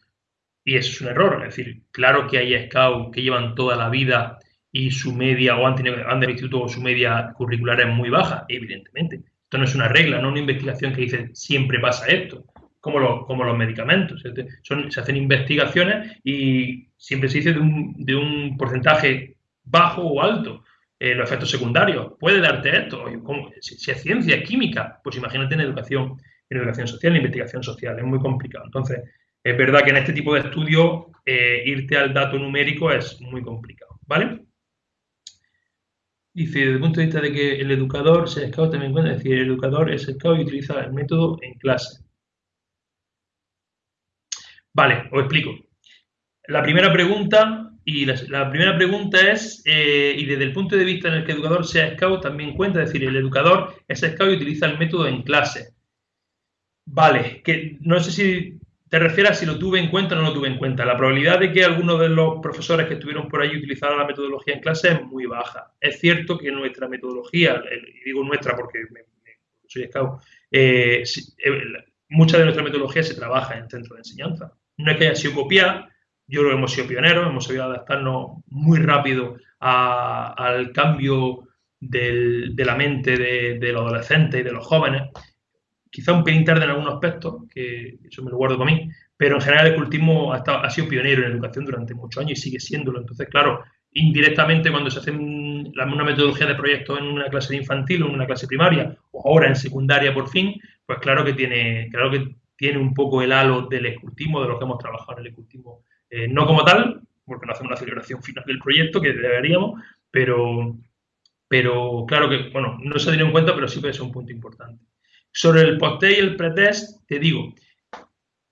y eso es un error, es decir, claro que hay scouts que llevan toda la vida y su media o han tenido han instituto o su media curricular es muy baja, evidentemente. Esto no es una regla, no una investigación que dice siempre pasa esto, como, lo, como los medicamentos. Se hacen investigaciones y siempre se dice de un, de un porcentaje bajo o alto eh, los efectos secundarios. Puede darte esto. Si, si, es ciencia, química, pues imagínate en educación, en educación social, en investigación social. Es muy complicado. Entonces, es verdad que en este tipo de estudios eh, irte al dato numérico es muy complicado. ¿Vale? Dice, desde el punto de vista de que el educador se scout también cuenta, es decir, el educador es scout y utiliza el método en clase. Vale, os explico. La primera pregunta y la, la, primera pregunta es, eh, y desde el punto de vista en el que el educador sea scout, también cuenta, es decir, el educador es scout y utiliza el método en clase. Vale, que no sé si te refieres a si lo tuve en cuenta o no lo tuve en cuenta. La probabilidad de que algunos de los profesores que estuvieron por allí utilizaran la metodología en clase es muy baja. Es cierto que nuestra metodología, y digo nuestra porque me, soy scout, eh, eh, mucha de nuestra metodología se trabaja en centro de enseñanza. No es que haya sido copiada, yo creo que hemos sido pioneros, hemos sabido adaptarnos muy rápido al cambio de la mente de, los adolescentes y de los jóvenes. Quizá un pelín tarde en algunos aspectos, que eso me lo guardo para mí, pero en general el cultismo ha, sido pionero en educación durante muchos años y sigue siéndolo. Entonces, claro, indirectamente cuando se hace una metodología de proyecto en una clase de infantil o en una clase primaria o ahora en secundaria por fin, pues claro que tiene, claro que tiene un poco el halo del escultismo, de lo que hemos trabajado en el escultismo eh, no como tal, porque no hacemos una celebración final del proyecto, que deberíamos, pero, pero claro que, bueno, no se ha tenido en cuenta, pero sí puede ser un punto importante. Sobre el post-test y el pretest, te digo,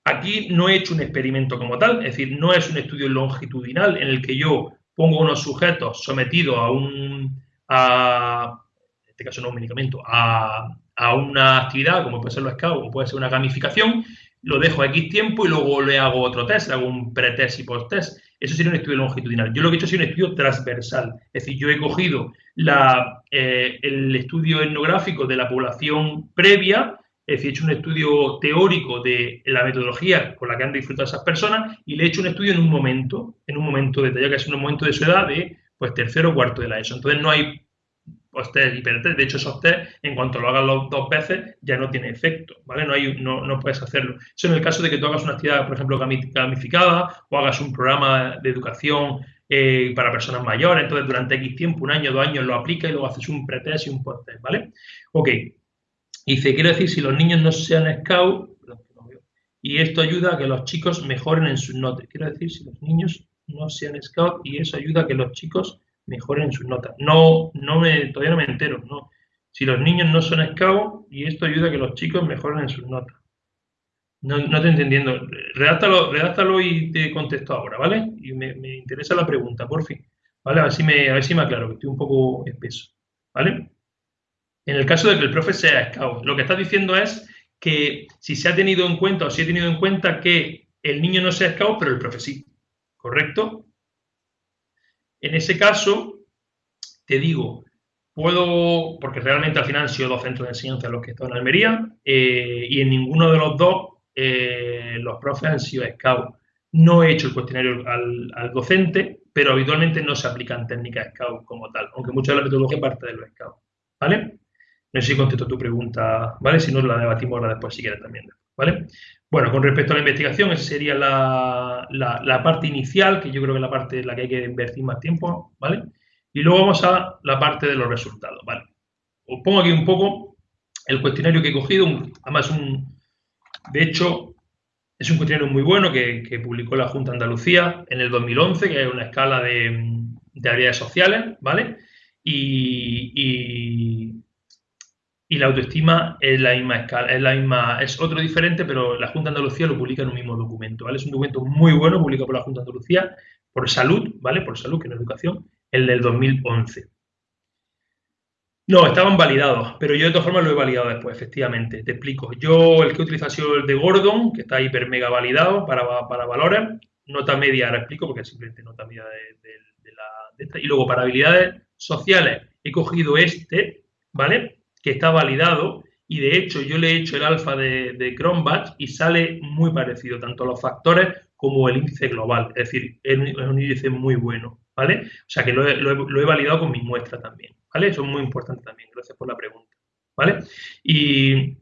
aquí no he hecho un experimento como tal, es decir, no es un estudio longitudinal en el que yo pongo unos sujetos sometidos a un, a, en este caso no un medicamento, a, a una actividad como puede ser los scouts o puede ser una gamificación lo dejo X tiempo y luego le hago otro test, le hago un pretest y post-test. Eso sería un estudio longitudinal. Yo lo que he hecho sido un estudio transversal. Es decir, yo he cogido eh, el estudio etnográfico de la población previa, es decir, he hecho un estudio teórico de la metodología con la que han disfrutado esas personas y le he hecho un estudio en un momento, en un momento detallado, que es un momento de su edad de pues tercero o cuarto de la ESO. Entonces no hay post-test y pretest. De hecho, esos test, en cuanto lo hagas los dos veces, ya no tiene efecto, ¿vale? No, hay, no, no puedes hacerlo. Eso en el caso de que tú hagas una actividad, por ejemplo, gamificada o hagas un programa de educación eh, para personas mayores, entonces durante X tiempo, un año, dos años, lo aplicas y luego haces un pretest y un post-test, ¿vale? Ok. Dice, quiero decir, si los niños no sean scout, y esto ayuda a que los chicos mejoren en sus notas. Quiero decir, si los niños no sean scout y eso ayuda a que los chicos mejoren sus notas. No, no me, todavía no me entero, ¿no? Si los niños no son esclavos y esto ayuda a que los chicos mejoren en sus notas. No, no estoy entendiendo. Redáctalo, redáctalo y te contesto ahora, ¿vale? Y me, me, interesa la pregunta, por fin. ¿Vale? A ver si me, a ver si me aclaro, que estoy un poco espeso. ¿Vale? En el caso de que el profe sea scout, lo que está diciendo es que si se ha tenido en cuenta o si he tenido en cuenta que el niño no sea scout, pero el profe sí. ¿Correcto? En ese caso, te digo, puedo, porque realmente al final han sido dos centros de enseñanza los que he estado en Almería, eh, y en ninguno de los dos eh, los profes han sido SCAUT. No he hecho el cuestionario al, docente, pero habitualmente no se aplican técnicas SCAUT como tal, aunque mucha de la metodología parte de los SCAUT. ¿Vale? No sé si contesto tu pregunta, ¿vale? Si no, la debatimos ahora después si quieres también, ¿vale? Bueno, con respecto a la investigación, esa sería la, la, parte inicial, que yo creo que es la parte en la que hay que invertir más tiempo, ¿vale? Y luego vamos a la parte de los resultados, ¿vale? Os pongo aquí un poco el cuestionario que he cogido, además un, de hecho, es un cuestionario muy bueno que, publicó la Junta Andalucía en el 2011, que es una escala de, de habilidades sociales, ¿vale? y, y la autoestima es la misma escala, es la misma, es otro diferente, pero la Junta de Andalucía lo publica en un mismo documento, ¿vale? Es un documento muy bueno, publicado por la Junta de Andalucía, por salud, ¿vale? Por salud, que en educación, el del 2011. No, estaban validados, pero yo de todas formas lo he validado después, efectivamente. Te explico. Yo el que he utilizado ha sido el de Gordon, que está hiper mega validado para, para valores. Nota media, ahora explico, porque es simplemente nota media de, la, de esta. Y luego para habilidades sociales he cogido este, ¿vale? Que está validado y de hecho yo le he hecho el alfa de, de Cronbach y sale muy parecido, tanto los factores como el índice global, es decir, es un, índice muy bueno, ¿vale? O sea que lo he, validado con mi muestra también, ¿vale? Eso es muy importante también, gracias por la pregunta, ¿vale? Y,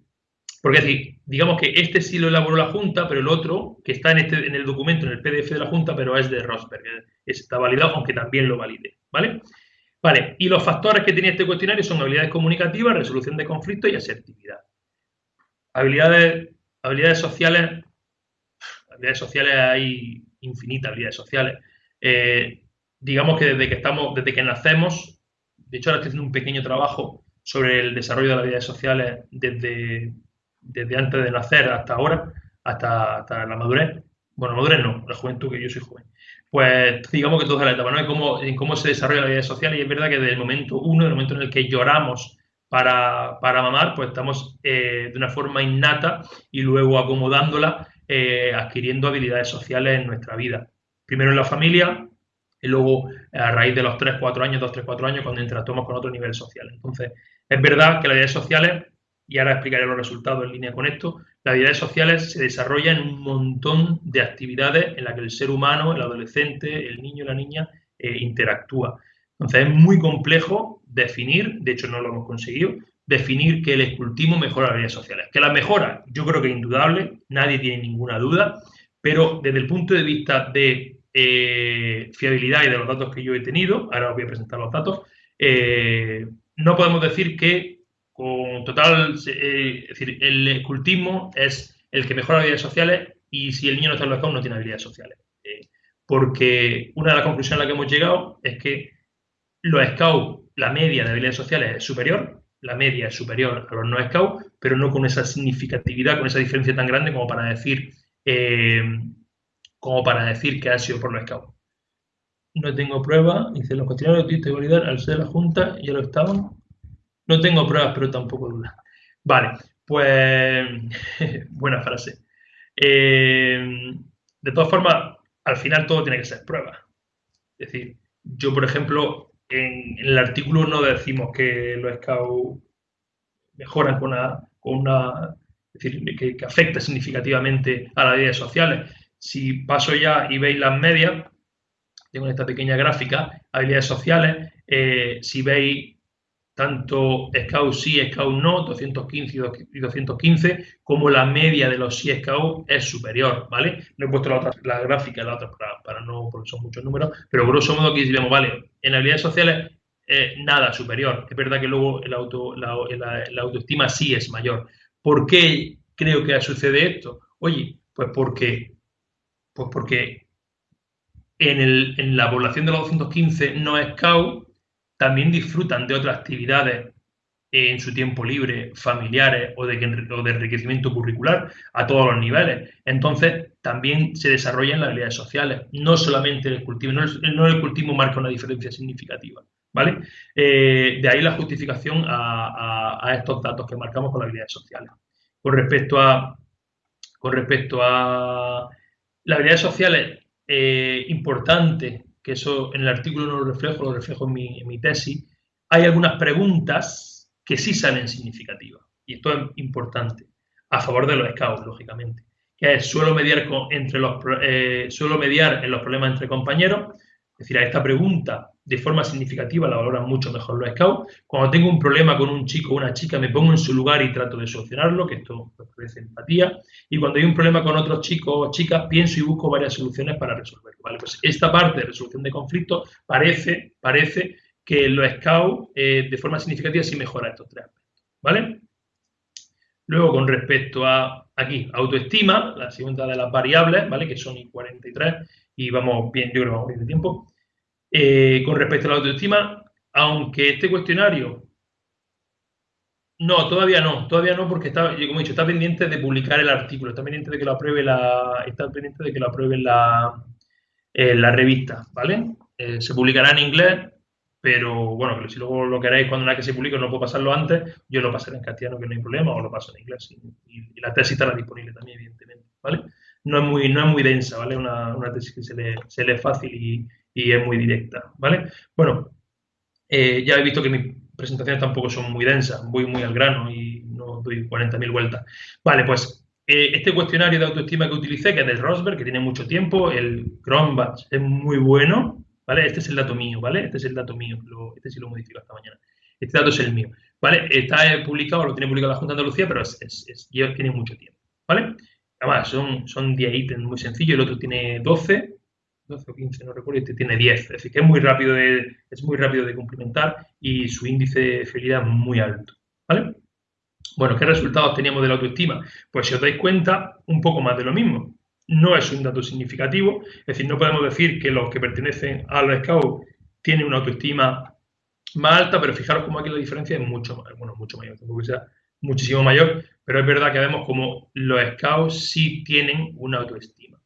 porque decir, digamos que este sí lo elaboró la Junta, pero el otro, que está en, este, en el documento, en el PDF de la Junta, pero es de Rosberg, está validado, aunque también lo valide, ¿vale? Vale, y los factores que tiene este cuestionario son habilidades comunicativas, resolución de conflictos y asertividad. Habilidades, habilidades sociales, habilidades sociales hay infinitas habilidades sociales. Eh, digamos que desde que estamos, desde que nacemos, de hecho ahora estoy haciendo un pequeño trabajo sobre el desarrollo de las habilidades sociales desde, desde antes de nacer hasta ahora, hasta, hasta la madurez. Bueno, madurez no, la juventud, que yo soy joven pues digamos que toda la etapa, ¿no? En cómo, cómo se desarrolla la vida social y es verdad que desde el momento uno, el momento en el que lloramos para, para mamar, pues estamos eh, de una forma innata y luego acomodándola, eh, adquiriendo habilidades sociales en nuestra vida. Primero en la familia y luego a raíz de los 3, 4 años, 2, 3, 4 años, cuando interactuamos con otro nivel social. Entonces, es verdad que las habilidades sociales y ahora explicaré los resultados en línea con esto, las habilidades sociales se desarrollan en un montón de actividades en las que el ser humano, el adolescente, el niño y la niña eh, interactúa. Entonces es muy complejo definir, de hecho no lo hemos conseguido, definir que el escultismo mejora las habilidades sociales. Que las mejora, yo creo que es indudable, nadie tiene ninguna duda, pero desde el punto de vista de eh, fiabilidad y de los datos que yo he tenido, ahora os voy a presentar los datos, eh, no podemos decir que con total, eh, es decir, el escultismo es el que mejora habilidades sociales y si el niño no está en los no tiene habilidades sociales. Eh, porque una de las conclusiones a las que hemos llegado es que los scouts, la media de habilidades sociales es superior, la media es superior a los no scouts, pero no con esa significatividad, con esa diferencia tan grande como para decir, eh, como para decir que ha sido por los scouts. No tengo prueba, dice los cuestionarios de validar al ser la Junta, ya lo estaban. No tengo pruebas, pero tampoco dudas. Vale, pues [LAUGHS] buena frase. Eh, de todas formas, al final todo tiene que ser prueba. Es decir, yo, por ejemplo, en, el artículo no decimos que los scouts mejoran con una, con una es decir, que, que, afecta significativamente a las redes sociales. Si paso ya y veis las medias, tengo esta pequeña gráfica, habilidades sociales, eh, si veis tanto Scout sí, Scout no, 215 y 215, como la media de los sí Scout es superior, ¿vale? No he puesto la, otra, la gráfica, la otra para, no, porque son muchos números, pero grosso modo aquí diremos, vale, en habilidades sociales eh, nada superior. Es verdad que luego el auto, la, autoestima sí es mayor. ¿Por qué creo que sucede esto? Oye, pues porque, pues porque en, el, en la población de los 215 no Scout también disfrutan de otras actividades en su tiempo libre, familiares o de, de enriquecimiento curricular a todos los niveles. Entonces, también se desarrollan las habilidades sociales, no solamente el cultivo, no el, cultivo marca una diferencia significativa. ¿vale? Eh, de ahí la justificación a, estos datos que marcamos con las habilidades sociales. Con respecto a, con respecto a las habilidades sociales, eh, importante que eso en el artículo no lo reflejo, lo reflejo en mi, mi tesis, hay algunas preguntas que sí salen significativas. Y esto es importante, a favor de los scouts, lógicamente. Que es, suelo mediar, entre los, eh, suelo mediar en los problemas entre compañeros. Es decir, a esta pregunta de forma significativa la valoran mucho mejor los scouts. Cuando tengo un problema con un chico o una chica, me pongo en su lugar y trato de solucionarlo, que esto parece empatía. Y cuando hay un problema con otros chicos o chicas, pienso y busco varias soluciones para resolverlo. ¿vale? Pues esta parte de resolución de conflictos parece, parece que los scouts eh, de forma significativa sí mejora estos tres aspectos. ¿Vale? Luego, con respecto a aquí, autoestima, la segunda de las variables, ¿vale? Que son y 43 y vamos bien, yo creo que de tiempo. Eh, con respecto a la autoestima, aunque este cuestionario no, todavía no, todavía no, porque está, como he dicho, está pendiente de publicar el artículo, está pendiente de que lo apruebe la, está pendiente de que lo apruebe la, eh, la revista, ¿vale? Eh, se publicará en inglés, pero bueno, si luego lo queréis cuando una que se publique no puedo pasarlo antes, yo lo pasaré en castellano que no hay problema, o lo paso en inglés. Y, la tesis estará disponible también, evidentemente, ¿vale? No es muy, no es muy densa, ¿vale? Una, una tesis que se lee, se lee fácil y, y es muy directa, ¿vale? Bueno, eh, ya he visto que mis presentaciones tampoco son muy densas, voy muy al grano y no doy 40.000 vueltas. Vale, pues eh, este cuestionario de autoestima que utilicé, que es del Rosberg, que tiene mucho tiempo, el Cronbach es muy bueno, ¿vale? Este es el dato mío, ¿vale? Este es el dato mío, este sí lo modifico esta mañana. Este dato es el mío, ¿vale? Está publicado, lo tiene publicado la Junta de Andalucía, pero es, tiene mucho tiempo, ¿vale? Además, son, son 10 ítems muy sencillos, el otro tiene 12, 12 o 15, no recuerdo, este tiene 10. Es decir, que es muy rápido de, es muy rápido de cumplimentar y su índice de fidelidad muy alto. ¿Vale? Bueno, ¿qué resultados teníamos de la autoestima? Pues si os dais cuenta, un poco más de lo mismo. No es un dato significativo, es decir, no podemos decir que los que pertenecen a los tienen una autoestima más alta, pero fijaros cómo aquí la diferencia es mucho, bueno, mucho mayor, tampoco sea muchísimo mayor, pero es verdad que vemos como los scouts sí tienen una autoestima.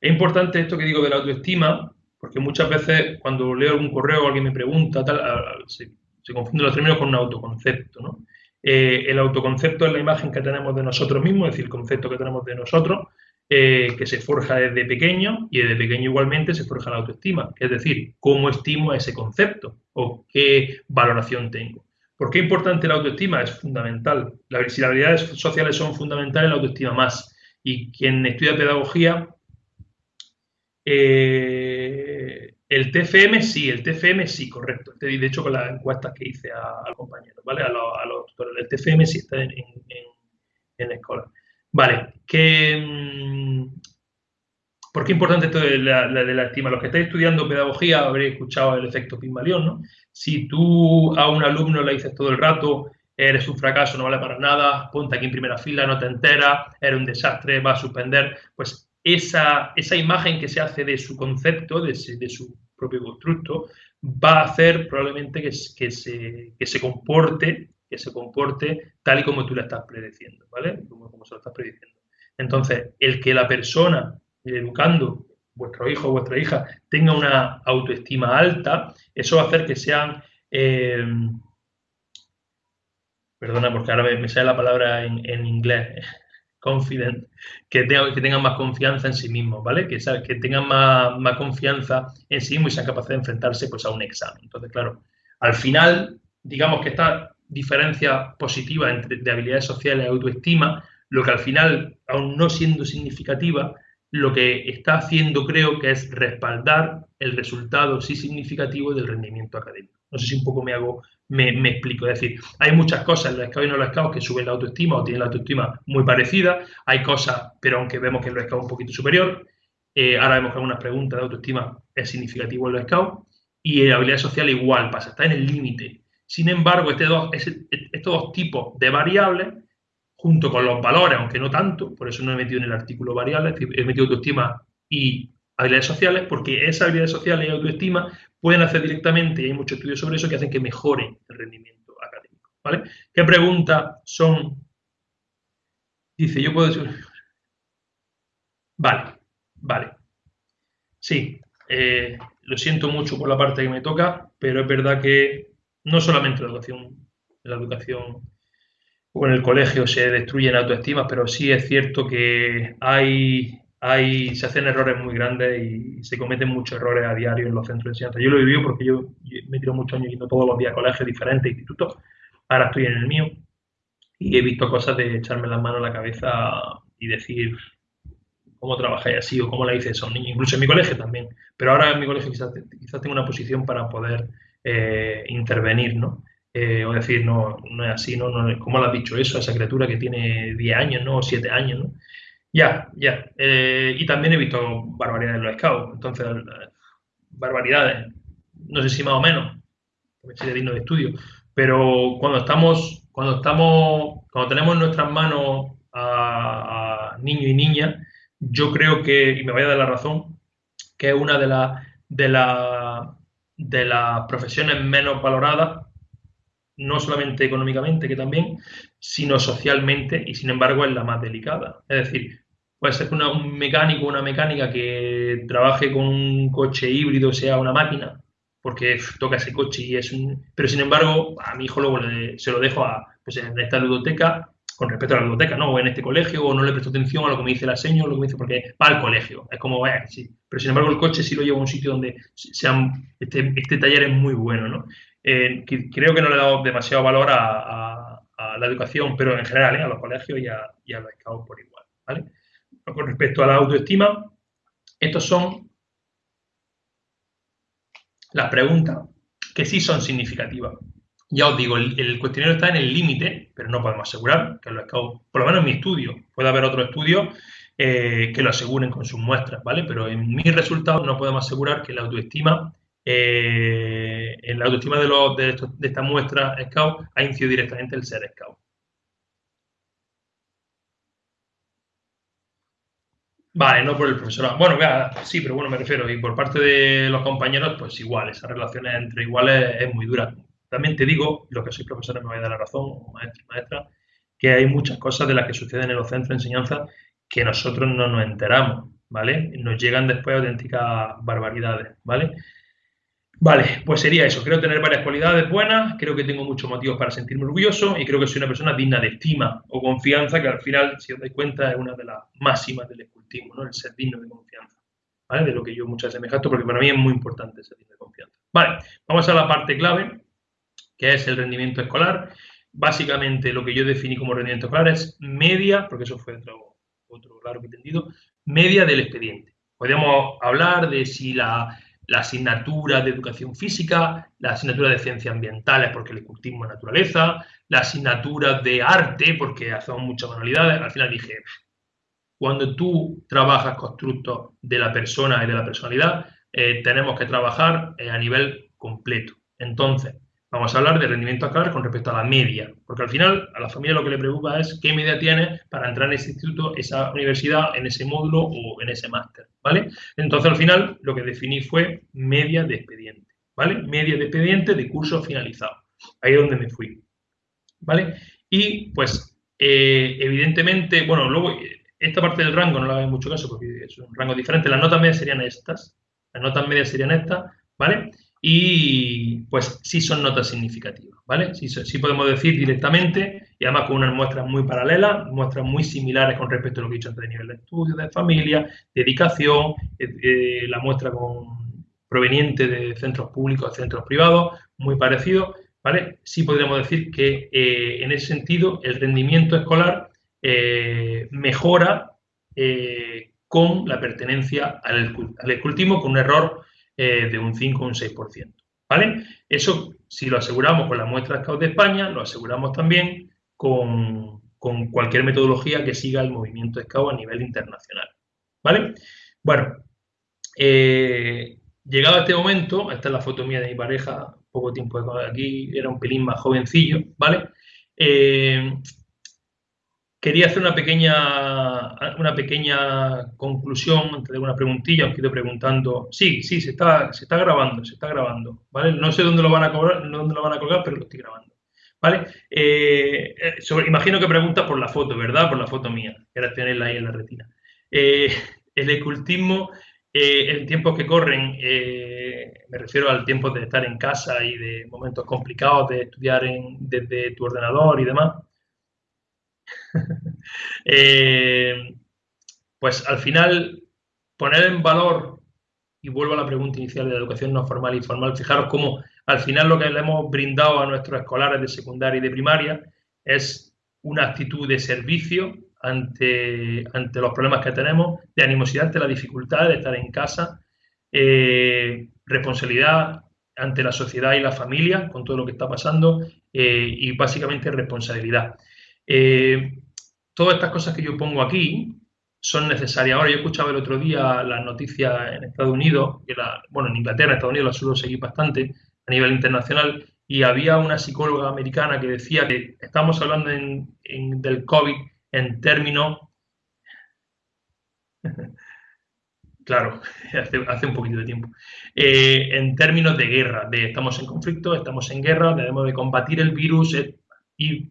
Es importante esto que digo de la autoestima, porque muchas veces cuando leo algún correo o alguien me pregunta, tal, se, confunden los términos con un autoconcepto. Eh, el autoconcepto es la imagen que tenemos de nosotros mismos, es decir, el concepto que tenemos de nosotros, eh, que se forja desde pequeño y desde pequeño igualmente se forja la autoestima, es decir, cómo estimo ese concepto o qué valoración tengo. ¿Por qué es importante la autoestima? Es fundamental. si las habilidades sociales son fundamentales, la autoestima más. Y quien estudia pedagogía eh, el TFM sí, el TFM sí, correcto. De hecho, con las encuestas que hice a, compañeros, ¿vale? A, los, tutores. El TFM sí está en, la escuela. Vale, que, mm, ¿por qué es importante esto de la, de la estima? Los que estáis estudiando pedagogía habréis escuchado el efecto Pygmalion, ¿no? Si tú a un alumno le dices todo el rato, eres un fracaso, no vale para nada, ponte aquí en primera fila, no te enteras, eres un desastre, va a suspender, pues esa, esa imagen que se hace de su concepto, de, su propio constructo, va a hacer probablemente que, que, se, que, se, comporte, que se comporte tal y como tú la estás predeciendo, ¿vale? Como, como se lo estás prediciendo. Entonces, el que la persona, educando, vuestro hijo o vuestra hija, tenga una autoestima alta, eso va a hacer que sean... Eh, perdona, porque ahora me, sale la palabra en, inglés [LAUGHS] confident, que, que tengan más confianza en sí mismos, ¿vale? Que, que tengan más, más, confianza en sí mismos y sean capaces de enfrentarse pues, a un examen. Entonces, claro, al final, digamos que esta diferencia positiva entre de habilidades sociales y autoestima, lo que al final, aún no siendo significativa, lo que está haciendo creo que es respaldar el resultado sí significativo del rendimiento académico. No sé si un poco me hago me, explico. Es decir, hay muchas cosas en los scouts y no los scouts que suben la autoestima o tienen la autoestima muy parecida. Hay cosas, pero aunque vemos que en los es un poquito superior. Eh, ahora vemos que algunas preguntas de autoestima es significativo en los scouts. Y en la habilidad social igual pasa, está en el límite. Sin embargo, este dos, estos dos tipos de variables, junto con los valores, aunque no tanto, por eso no he metido en el artículo variables, he metido autoestima y habilidades sociales, porque esas habilidades sociales y autoestima pueden hacer directamente, y hay muchos estudios sobre eso, que hacen que mejore el rendimiento académico. ¿vale? ¿Qué preguntas son? Dice, yo puedo. Vale, vale. Sí, eh, lo siento mucho por la parte que me toca, pero es verdad que no solamente la educación, la educación o en el colegio se destruyen autoestimas, pero sí es cierto que hay hay, se hacen errores muy grandes y se cometen muchos errores a diario en los centros de enseñanza. Yo lo he vivido porque yo, me tiro muchos años yendo todos los días a colegios diferentes, institutos, ahora estoy en el mío y he visto cosas de echarme las manos a la cabeza y decir cómo trabajáis así o cómo la hice esos niños, incluso en mi colegio también, pero ahora en mi colegio quizás, quizás tengo una posición para poder eh, intervenir, ¿no? Eh, o decir, no, no es así, ¿no? no ¿Cómo le has dicho eso a esa criatura que tiene 10 años, ¿no? O 7 años, ¿no? Ya, ya. Eh, y también he visto barbaridades en los scouts. Entonces, barbaridades. No sé si más o menos. Sería digno de estudio. Pero cuando estamos, cuando estamos, cuando tenemos en nuestras manos a, niños y niñas, yo creo que, y me vaya a dar la razón, que es una de las de la, de las profesiones menos valoradas, no solamente económicamente, que también, sino socialmente, y sin embargo es la más delicada. Es decir, Puede ser que un mecánico, una mecánica que trabaje con un coche híbrido sea una máquina, porque toca ese coche y es un... Pero sin embargo, a mi hijo luego se lo dejo a, pues en esta ludoteca, con respecto a la ludoteca, ¿no? O en este colegio, o no le presto atención a lo que me dice la seño, lo que me dice, porque va al colegio. Es como, eh, sí. Pero sin embargo, el coche sí lo lleva a un sitio donde sean, este, este taller es muy bueno, ¿no? Eh, creo que no le he dado demasiado valor a, la educación, pero en general, ¿eh? a los colegios y a, y a los scouts por igual, con respecto a la autoestima, estos son las preguntas que sí son significativas. Ya os digo, el, cuestionario está en el límite, pero no podemos asegurar que lo por lo menos en mi estudio, puede haber otros estudios eh, que lo aseguren con sus muestras, ¿vale? Pero en mis resultados no podemos asegurar que la autoestima, en la autoestima de, los, de, esta muestra Scout ha incidido directamente el ser Scout. Vale, no por el profesorado. Bueno, sí, pero bueno, me refiero, y por parte de los compañeros, pues igual, esas relaciones entre iguales es muy dura. También te digo, lo que soy profesor me voy a dar la razón, o maestro y maestra, que hay muchas cosas de las que suceden en los centros de enseñanza que nosotros no nos enteramos, ¿vale? Nos llegan después auténticas barbaridades, ¿vale? Vale, pues sería eso. Creo tener varias cualidades buenas, creo que tengo muchos motivos para sentirme orgulloso y creo que soy una persona digna de estima o confianza, que al final, si os dais cuenta, es una de las máximas del escultismo, ¿no? El ser digno de confianza, ¿vale? De lo que yo muchas veces me jacto, porque para mí es muy importante ser digno de confianza. Vale, vamos a la parte clave, que es el rendimiento escolar. Básicamente, lo que yo definí como rendimiento escolar es media, porque eso fue otro, otro largo entendido, media del expediente. Podríamos hablar de si la la asignatura de educación física, la asignatura de ciencias ambientales porque el cultivo es naturaleza, la asignatura de arte porque hacemos muchas manualidades. Al final dije, cuando tú trabajas constructos de la persona y de la personalidad, eh, tenemos que trabajar eh, a nivel completo. Entonces, Vamos a hablar de rendimiento escolar con respecto a la media, porque al final a la familia lo que le preocupa es qué media tiene para entrar en ese instituto, esa universidad, en ese módulo o en ese máster, ¿vale? Entonces al final lo que definí fue media de expediente, ¿vale? Media de expediente de curso finalizado. Ahí es donde me fui, ¿vale? Y pues eh, evidentemente, bueno, luego esta parte del rango no la hago en mucho caso porque es un rango diferente. Las notas medias serían estas, las notas medias serían estas, ¿vale? Y pues sí son notas significativas, ¿vale? Sí, sí, podemos decir directamente y además con unas muestras muy paralelas, muestras muy similares con respecto a lo que he dicho antes de nivel de estudio, de familia, dedicación, eh, eh, la muestra con, proveniente de centros públicos, centros privados, muy parecido, ¿vale? Sí podríamos decir que eh, en ese sentido el rendimiento escolar mejora con la pertenencia al, al con un error eh, de un 5 o un 6%. ¿Vale? Eso, si lo aseguramos con la muestra Scout de España, lo aseguramos también con, cualquier metodología que siga el movimiento Scout a nivel internacional. ¿Vale? Bueno, eh, llegado a este momento, esta es la foto mía de mi pareja, poco tiempo aquí, era un pelín más jovencillo, ¿vale? Eh, Quería hacer una pequeña, una pequeña conclusión antes de una preguntilla. Os quedo preguntando. Sí, sí, se está, se está grabando, se está grabando. ¿vale? No sé dónde lo van a cobrar, dónde lo van a colgar, pero lo estoy grabando. ¿Vale? Eh, eh, imagino que preguntas por la foto, ¿verdad? Por la foto mía, que ahora tenerla ahí en la retina. Eh, [LAUGHS] el ecultismo, en tiempos que corren, me refiero al tiempo de estar en casa y de momentos complicados de estudiar desde tu ordenador y demás, [LAUGHS] Eh, pues al final poner en valor, y vuelvo a la pregunta inicial de la educación no formal y formal, fijaros cómo al final lo que le hemos brindado a nuestros escolares de secundaria y de primaria es una actitud de servicio ante, ante los problemas que tenemos, de animosidad ante la dificultad de estar en casa, eh, responsabilidad ante la sociedad y la familia con todo lo que está pasando eh, y básicamente responsabilidad. Eh, todas estas cosas que yo pongo aquí son necesarias. Ahora, yo escuchaba el otro día las noticias en Estados Unidos, que la, bueno, en Inglaterra, en Estados Unidos las suelo seguir bastante a nivel internacional, y había una psicóloga americana que decía que estamos hablando del COVID en términos... [LAUGHS] claro, [LAUGHS] hace, un poquito de tiempo. Eh, en términos de guerra, de estamos en conflicto, estamos en guerra, debemos de combatir el virus. Eh, y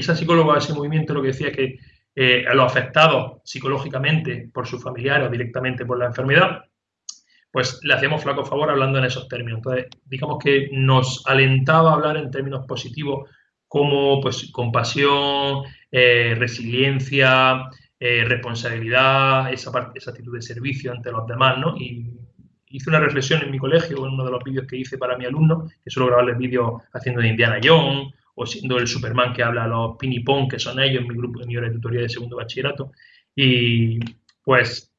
esa psicóloga, ese movimiento, lo que decía es que eh, a los afectados psicológicamente por sus familiares o directamente por la enfermedad, pues le hacemos flaco favor hablando en esos términos. Entonces, digamos que nos alentaba a hablar en términos positivos como pues compasión, eh, resiliencia, eh, responsabilidad, esa, parte, esa actitud de servicio ante los demás, ¿no? Y hice una reflexión en mi colegio, en uno de los vídeos que hice para mi alumno, que suelo grabarles vídeos haciendo de Indiana Jones, o siendo el Superman que habla a los pinipón, que son ellos mi grupo, en mi hora de tutoría de segundo bachillerato. Y pues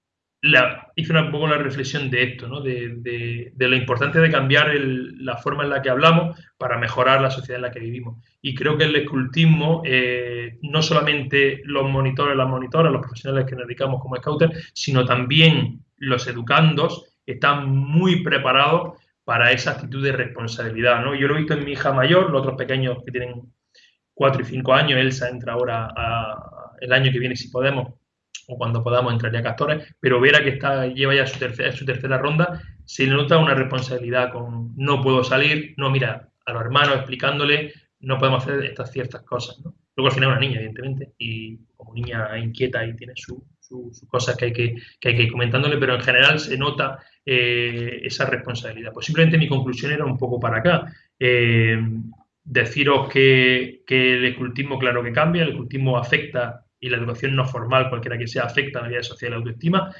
hice un poco la reflexión de esto, ¿no? de, de, de, lo importante de cambiar la forma en la que hablamos para mejorar la sociedad en la que vivimos. Y creo que el escultismo, eh, no solamente los monitores, las monitoras, los profesionales que nos dedicamos como scouters, sino también los educandos están muy preparados para esa actitud de responsabilidad. ¿no? Yo lo he visto en mi hija mayor, los otros pequeños que tienen 4 y 5 años, Elsa entra ahora el año que viene si podemos o cuando podamos entraría a Castores, pero Vera que está, lleva ya su tercera, su tercera ronda, se le nota una responsabilidad con no puedo salir, no mira a los hermanos explicándole, no podemos hacer estas ciertas cosas. ¿no? Luego al final es una niña, evidentemente, y como niña inquieta y tiene sus cosas que hay que, que hay que ir comentándole, pero en general se nota eh, esa responsabilidad. Pues simplemente mi conclusión era un poco para acá. Eh, deciros que, que el escultismo, claro que cambia, el escultismo afecta y la educación no formal, cualquiera que sea, afecta a la vida social y la autoestima.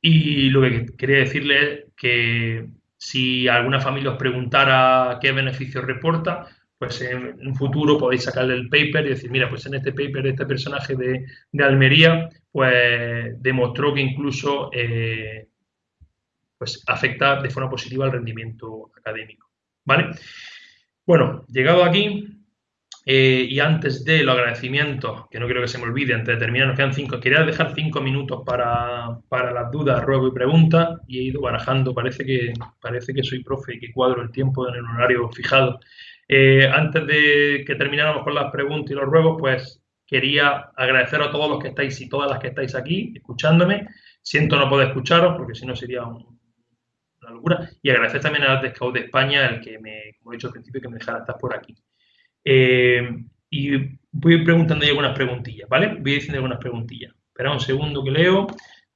Y lo que quería decirle es que si alguna familia os preguntara qué beneficios reporta, pues en un futuro podéis sacarle el paper y decir, mira, pues en este paper este personaje de, de Almería, pues demostró que incluso eh, pues afecta de forma positiva al rendimiento académico. ¿Vale? Bueno, llegado aquí, eh, y antes de los agradecimientos, que no quiero que se me olvide, antes de terminar, nos quedan cinco. Quería dejar cinco minutos para, para las dudas, ruego y preguntas, y he ido barajando. Parece que, parece que soy profe y que cuadro el tiempo en el horario fijado. Eh, antes de que termináramos con las preguntas y los ruegos, pues quería agradecer a todos los que estáis y todas las que estáis aquí escuchándome. Siento no poder escucharos porque si no sería una locura. Y agradecer también a las Scout de España, el que me, como he dicho al principio, que me dejara estar por aquí. Eh, y voy preguntando ahí algunas preguntillas, ¿vale? Voy diciendo algunas preguntillas. Espera un segundo que leo.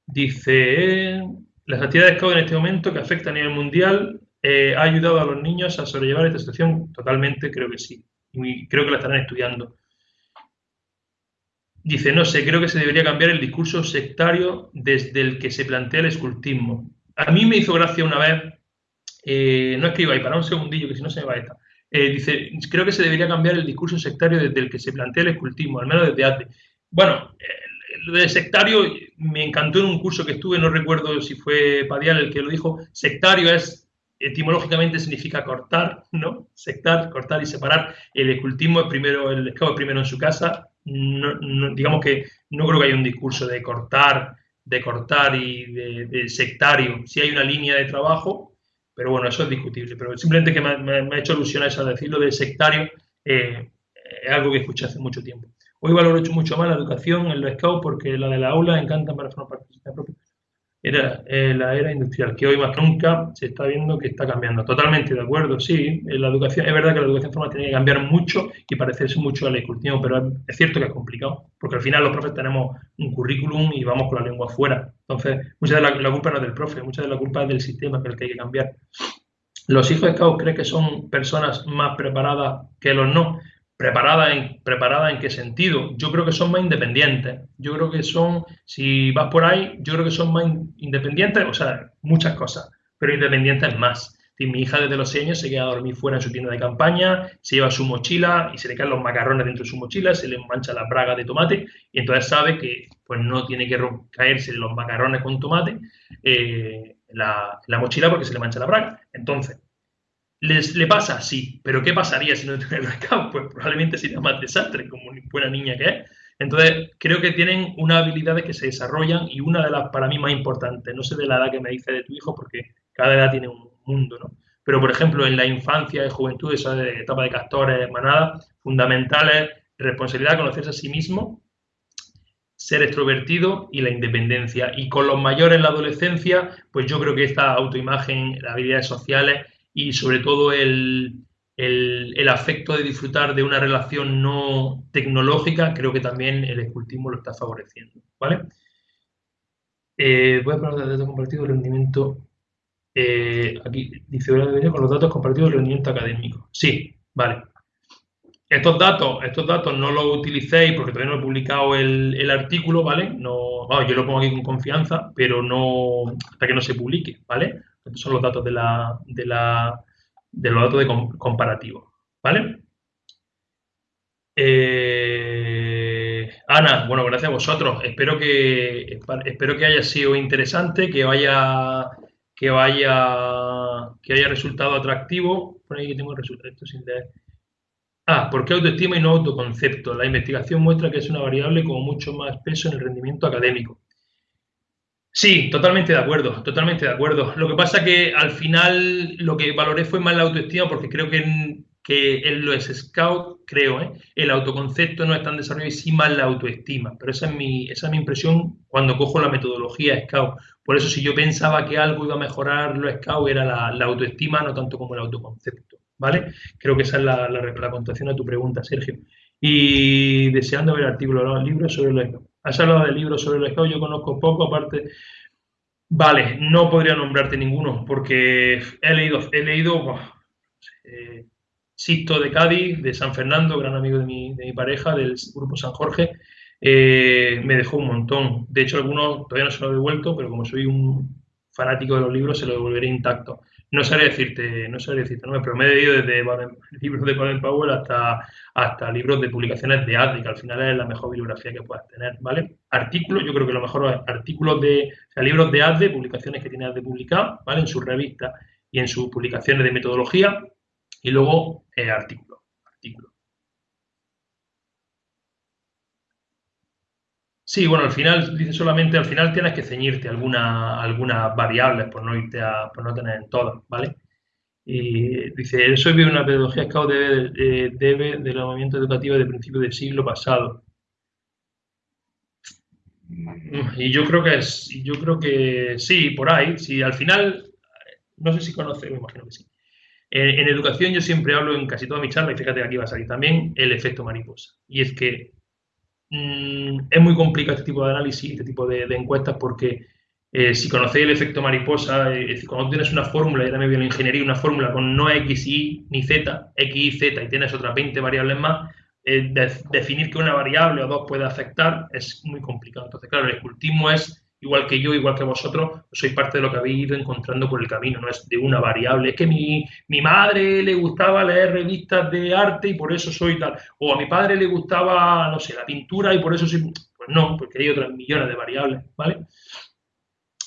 Dice, las actividades hago en este momento que afectan a nivel mundial eh, ha ayudado a los niños a sobrellevar esta situación. Totalmente, creo que sí. Y creo que la estarán estudiando. Dice, no sé, creo que se debería cambiar el discurso sectario desde el que se plantea el escultismo. A mí me hizo gracia una vez, eh, no escriba ahí, para un segundillo, que si no se me va esta. Eh, dice, creo que se debería cambiar el discurso sectario desde el que se plantea el escultismo, al menos desde antes. Bueno, lo de sectario me encantó en un curso que estuve, no recuerdo si fue Padial el que lo dijo, sectario es, etimológicamente significa cortar, ¿no? Sectar, cortar y separar. El escultismo es primero, el esclavo es primero en su casa, digamos que no creo que haya un discurso de cortar, de cortar y de, sectario. Si hay una línea de trabajo, pero bueno, eso es discutible. Pero simplemente que me, ha hecho alusión a eso, decirlo de sectario, eh, es algo que escuché hace mucho tiempo. Hoy valoro mucho más la educación en los scouts porque la de la aula encanta para formar parte de propia era eh, la era industrial, que hoy más que nunca se está viendo que está cambiando. Totalmente de acuerdo, sí. la educación, es verdad que la educación formal tiene que cambiar mucho y parecerse mucho al escultismo, pero es cierto que es complicado, porque al final los profes tenemos un currículum y vamos con la lengua afuera. Entonces, mucha de la, culpa no es del profe, mucha de la culpa es del sistema que el que hay que cambiar. Los hijos de scouts creen que son personas más preparadas que los no. ¿Preparada en, ¿Preparada en qué sentido? Yo creo que son más independientes. Yo creo que son, si vas por ahí, yo creo que son más independientes, o sea, muchas cosas, pero independientes más. Mi hija desde los 6 años se queda a dormir fuera en su tienda de campaña, se lleva su mochila y se le caen los macarrones dentro de su mochila, se le mancha la braga de tomate y entonces sabe que pues no tiene que caerse los macarrones con tomate eh, la, la mochila porque se le mancha la braga. Entonces, ¿Les, ¿Le pasa? Sí. ¿Pero qué pasaría si no tuviera el [LAUGHS] Pues probablemente sería más desastre, como buena niña que es. Entonces, creo que tienen unas habilidades que se desarrollan y una de las para mí más importantes, no sé de la edad que me dice de tu hijo, porque cada edad tiene un mundo, ¿no? Pero, por ejemplo, en la infancia y juventud, esa etapa de castores, manada, fundamentales, responsabilidad, conocerse a sí mismo, ser extrovertido y la independencia. Y con los mayores en la adolescencia, pues yo creo que esta autoimagen, las habilidades sociales y sobre todo el, afecto de disfrutar de una relación no tecnológica, creo que también el escultismo lo está favoreciendo. ¿vale? Eh, voy a hablar de datos compartidos rendimiento. Eh, aquí dice con los datos compartidos rendimiento académico. Sí, vale. Estos datos, estos datos no los utilicéis porque todavía no he publicado el, artículo, ¿vale? No, yo lo pongo aquí con confianza, pero no hasta que no se publique, ¿vale? Estos son los datos de, la, de, la, de los datos de comparativo. ¿Vale? Eh, Ana, bueno, gracias a vosotros. Espero que, espero que haya sido interesante, que vaya, que vaya, que haya resultado atractivo. Por ahí que tengo el resultado. sin Ah, ¿por qué autoestima y no autoconcepto? La investigación muestra que es una variable con mucho más peso en el rendimiento académico. Sí, totalmente de acuerdo, totalmente de acuerdo. Lo que pasa que al final lo que valoré fue más la autoestima porque creo que en, que en los scout, creo, ¿eh? el autoconcepto no es tan desarrollado y sí más la autoestima. Pero esa es mi, esa es mi impresión cuando cojo la metodología scout. Por eso si yo pensaba que algo iba a mejorar los scout era la, autoestima, no tanto como el autoconcepto. ¿Vale? Creo que esa es la, la, contestación a tu pregunta, Sergio. Y deseando ver artículos, los libros sobre los scouts. Has hablado de libros sobre el Scout, yo conozco poco, aparte. Vale, no podría nombrarte ninguno, porque he leído, he leído eh, Sisto de Cádiz, de San Fernando, gran amigo de mi, de mi pareja, del grupo San Jorge, eh, me dejó un montón. De hecho, algunos todavía no se lo he devuelto, pero como soy un fanático de los libros, se lo devolveré intacto. No sabría decirte, no sabría decirte, no, pero me he leído desde [LAUGHS] libros de Baden Powell hasta, hasta libros de publicaciones de ADRI, que al final es la mejor bibliografía que puedas tener, ¿vale? Artículos, yo creo que lo mejor es artículos de, o sea, libros de ADRI, publicaciones que tiene ADRI publicar, ¿vale? En sus revistas y en sus publicaciones de metodología, y luego eh, artículos. Sí, bueno, al final, dice solamente, al final tienes que ceñirte algunas alguna variables por no irte a, no tener en todas, ¿vale? Y dice, eso es una pedagogía Scout debe, debe del movimiento educativo de principio del siglo pasado. Y yo creo que es, yo creo que sí, por ahí, sí, al final, no sé si conoce, me imagino que sí. En, en educación yo siempre hablo en casi toda mi charla, y fíjate que aquí va a salir también, el efecto mariposa. Y es que Mm, es muy complicado este tipo de análisis, este tipo de, encuestas, porque eh, si conocéis el efecto mariposa, eh, es cuando tienes una fórmula, y también la ingeniería, una fórmula con no X, Y ni Z, X, Y, Z, y tienes otras 20 variables más, eh, definir que una variable o dos puede afectar es muy complicado. Entonces, claro, el escultismo es igual que yo, igual que vosotros, sois parte de lo que habéis ido encontrando por el camino, no es de una variable. Es que mi, mi madre le gustaba leer revistas de arte y por eso soy tal. O a mi padre le gustaba, no sé, la pintura y por eso soy... Pues no, porque hay otras millones de variables, ¿vale?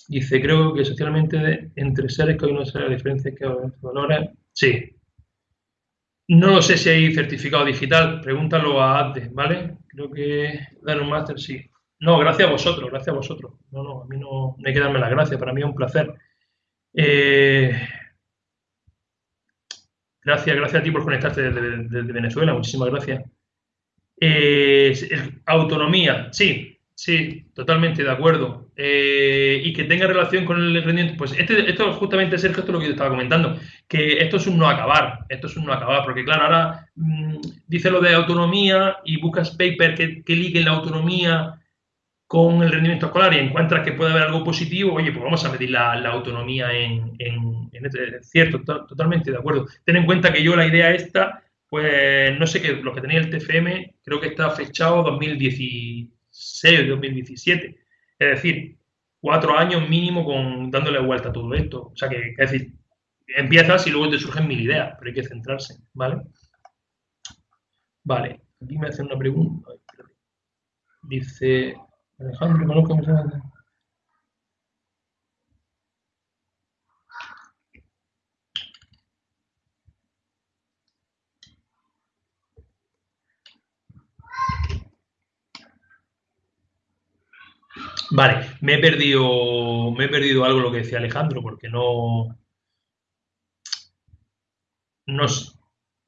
Dice, creo que socialmente entre seres que hay una serie de diferencias que valores. Sí. No lo sé si hay certificado digital, pregúntalo a ADE, ¿vale? Creo que dar un máster, sí. No, gracias a vosotros, gracias a vosotros. No, no, a mí no, hay que darme las gracias, para mí es un placer. Eh, gracias, gracias a ti por conectarte desde, Venezuela, muchísimas gracias. Eh, autonomía, sí, sí, totalmente de acuerdo. Eh, y que tenga relación con el rendimiento. Pues este, esto justamente, Sergio, esto es lo que yo estaba comentando, que esto es un no acabar, esto es un no acabar, porque claro, ahora mm, dice lo de autonomía y buscas paper que, que liguen la autonomía con el rendimiento escolar y encuentras que puede haber algo positivo, oye, pues vamos a medir la, autonomía en, en, este, cierto, totalmente de acuerdo. Ten en cuenta que yo la idea esta Pues no sé qué, lo que tenía el TFM, creo que está fechado 2016 2017. Es decir, cuatro años mínimo con dándole vuelta a todo esto. O sea que, es decir, empiezas y luego te surgen mil ideas, pero hay que centrarse, ¿vale? Vale, aquí me hacen una pregunta. Dice Alejandro, conozco Vale, me he perdido, me he perdido algo lo que decía Alejandro, porque no, no,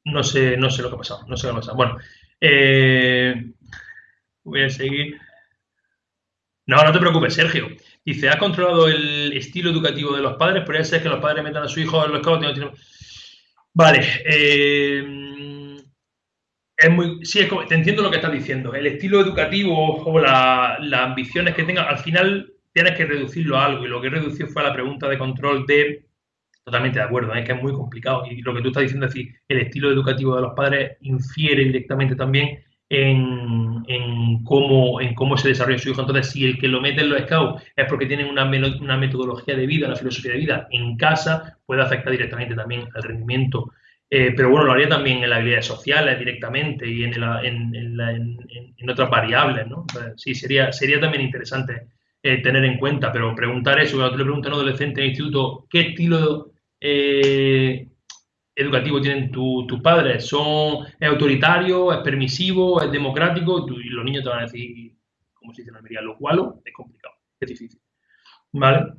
no sé, no sé lo que ha pasado, no sé lo que ha pasado. Bueno, eh, voy a seguir. No, no te preocupes, Sergio. Dice, ¿has controlado el estilo educativo de los padres? Podría ser que los padres metan a su hijo en los cabos. Vale. Eh, es muy, sí, te entiendo lo que estás diciendo. El estilo educativo o las ambiciones que tenga, al final tienes que reducirlo a algo. Y lo que reducido fue a la pregunta de control de Totalmente de acuerdo, es que es muy complicado. Y lo que tú estás diciendo es decir, el estilo educativo de los padres infiere directamente también en, cómo, en cómo se desarrolla su hijo. Entonces, si el que lo mete en los scouts es porque tienen una, una metodología de vida, una filosofía de vida en casa, puede afectar directamente también al rendimiento. Eh, pero bueno, lo haría también en las habilidades sociales directamente y en, en, otras variables, ¿no? sí, sería, sería también interesante eh, tener en cuenta, pero preguntar eso, cuando tú le preguntas a un adolescente en el instituto, ¿qué estilo eh, educativo tienen tus padres? ¿Son, ¿Es autoritario? ¿Es permisivo? ¿Es democrático? y los niños te van a decir, como se dice en Almería, lo cual es complicado, es difícil. ¿Vale?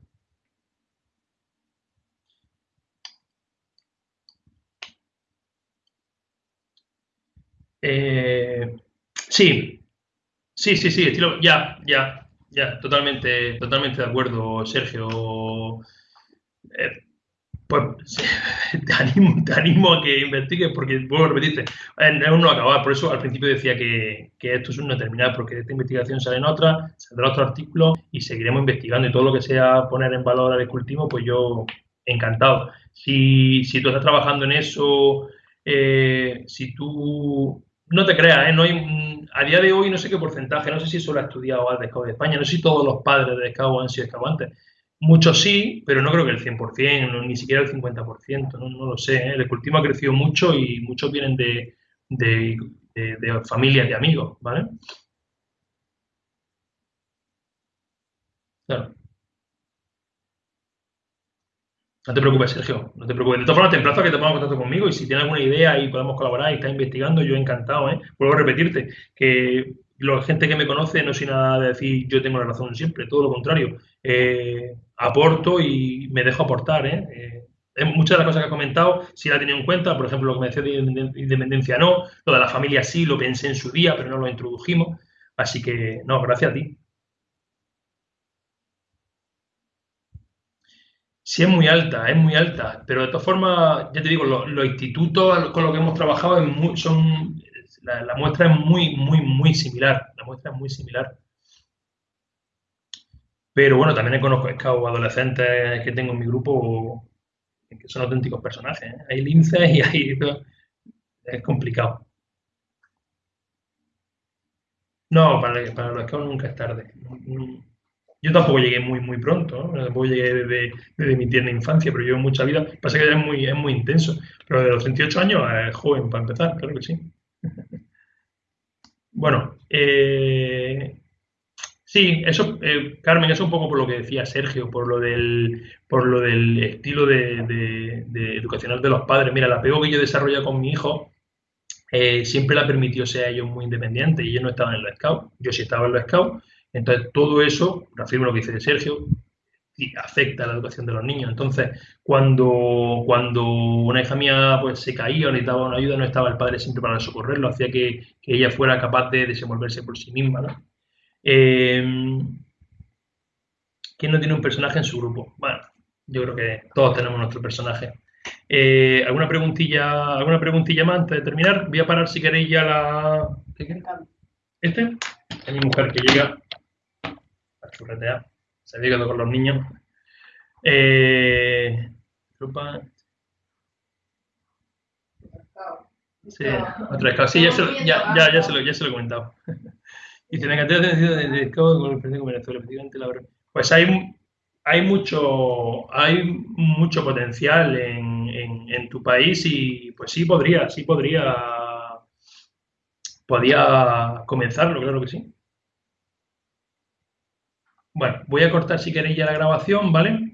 Eh, sí, sí, sí, sí, estilo, ya, ya, ya, totalmente, totalmente de acuerdo, Sergio. Eh, pues [LAUGHS] te animo, te animo a que investigues porque, vuelvo a repetirte, aún no acabar. Por eso al principio decía que, esto es una terminal, porque de esta investigación salen otras, saldrá otro artículo y seguiremos investigando. Y todo lo que sea poner en valor al cultivo, pues yo encantado. Si, si tú estás trabajando en eso, eh, si tú no te creas, ¿eh? no hay, a día de hoy no sé qué porcentaje, no sé si solo ha estudiado al de España, no sé si todos los padres de Scout han sido antes Muchos sí, pero no creo que el 100%, ni siquiera el 50%, no, no lo sé. ¿eh? El cultivo ha crecido mucho y muchos vienen de, de, de, familias, de amigos, ¿vale? Claro. No te preocupes, Sergio, no te preocupes. De todas formas, te emplazo a que te pongas contacto conmigo y si tienes alguna idea y podemos colaborar y estás investigando, yo encantado, ¿eh? Vuelvo a repetirte que la gente que me conoce no soy nada de decir yo tengo la razón siempre, todo lo contrario. Eh, aporto y me dejo aportar. ¿eh? Eh, muchas de las cosas que he comentado sí la he tenido en cuenta, por ejemplo, lo que me decía de independencia no, lo de la familia sí, lo pensé en su día, pero no lo introdujimos. Así que, no, gracias a ti. Sí, es muy alta, es muy alta, pero de todas formas, ya te digo, los, institutos con los que hemos trabajado son, la, muestra es muy, muy, muy similar, la muestra es muy similar. Pero bueno, también conozco scouts adolescentes que tengo en mi grupo que son auténticos personajes. ¿eh? Hay linces y hay... Es complicado. No, para, para los scouts nunca es tarde. Yo tampoco llegué muy, muy pronto, ¿no? tampoco llegué desde, mi tierna infancia, pero llevo mucha vida. Pasa que es muy, es muy intenso. Pero de los 38 años es joven para empezar, claro que sí. [LAUGHS] Bueno, eh, Sí, eso, eh, Carmen, eso un poco por lo que decía Sergio, por lo del, por lo del estilo de, educacional de los padres. Mira, la apego que yo desarrollado con mi hijo eh, siempre la permitió ser ellos muy independientes y ellos no estaban en los scouts, yo sí estaba en los scouts. Entonces, todo eso, reafirmo lo que dice Sergio, afecta a la educación de los niños. Entonces, cuando, cuando una hija mía pues, se caía o necesitaba una ayuda, no estaba el padre siempre para socorrerlo, hacía que, que ella fuera capaz de desenvolverse por sí misma. ¿no? Eh, ¿Quién no tiene un personaje en su grupo? Bueno, yo creo que todos tenemos nuestro personaje. Eh, ¿Alguna preguntilla, alguna preguntilla más antes de terminar? Voy a parar si queréis ya la. ¿Qué ¿Este? Es mi mujer que llega a churretear. Se ha llegado con los niños. Eh, Sí, otro scout. Sí, ya se, lo, ya, ya, ya, se lo, ya se lo he comentado. Dice, la cantidad de de, de scout con el con Venezuela, efectivamente, la verdad. Pues hay, hay mucho, hay mucho potencial en, en, en, tu país y pues sí podría, sí podría, podía comenzarlo, claro que sí. Bueno, voy a cortar si queréis ya la grabación, ¿vale?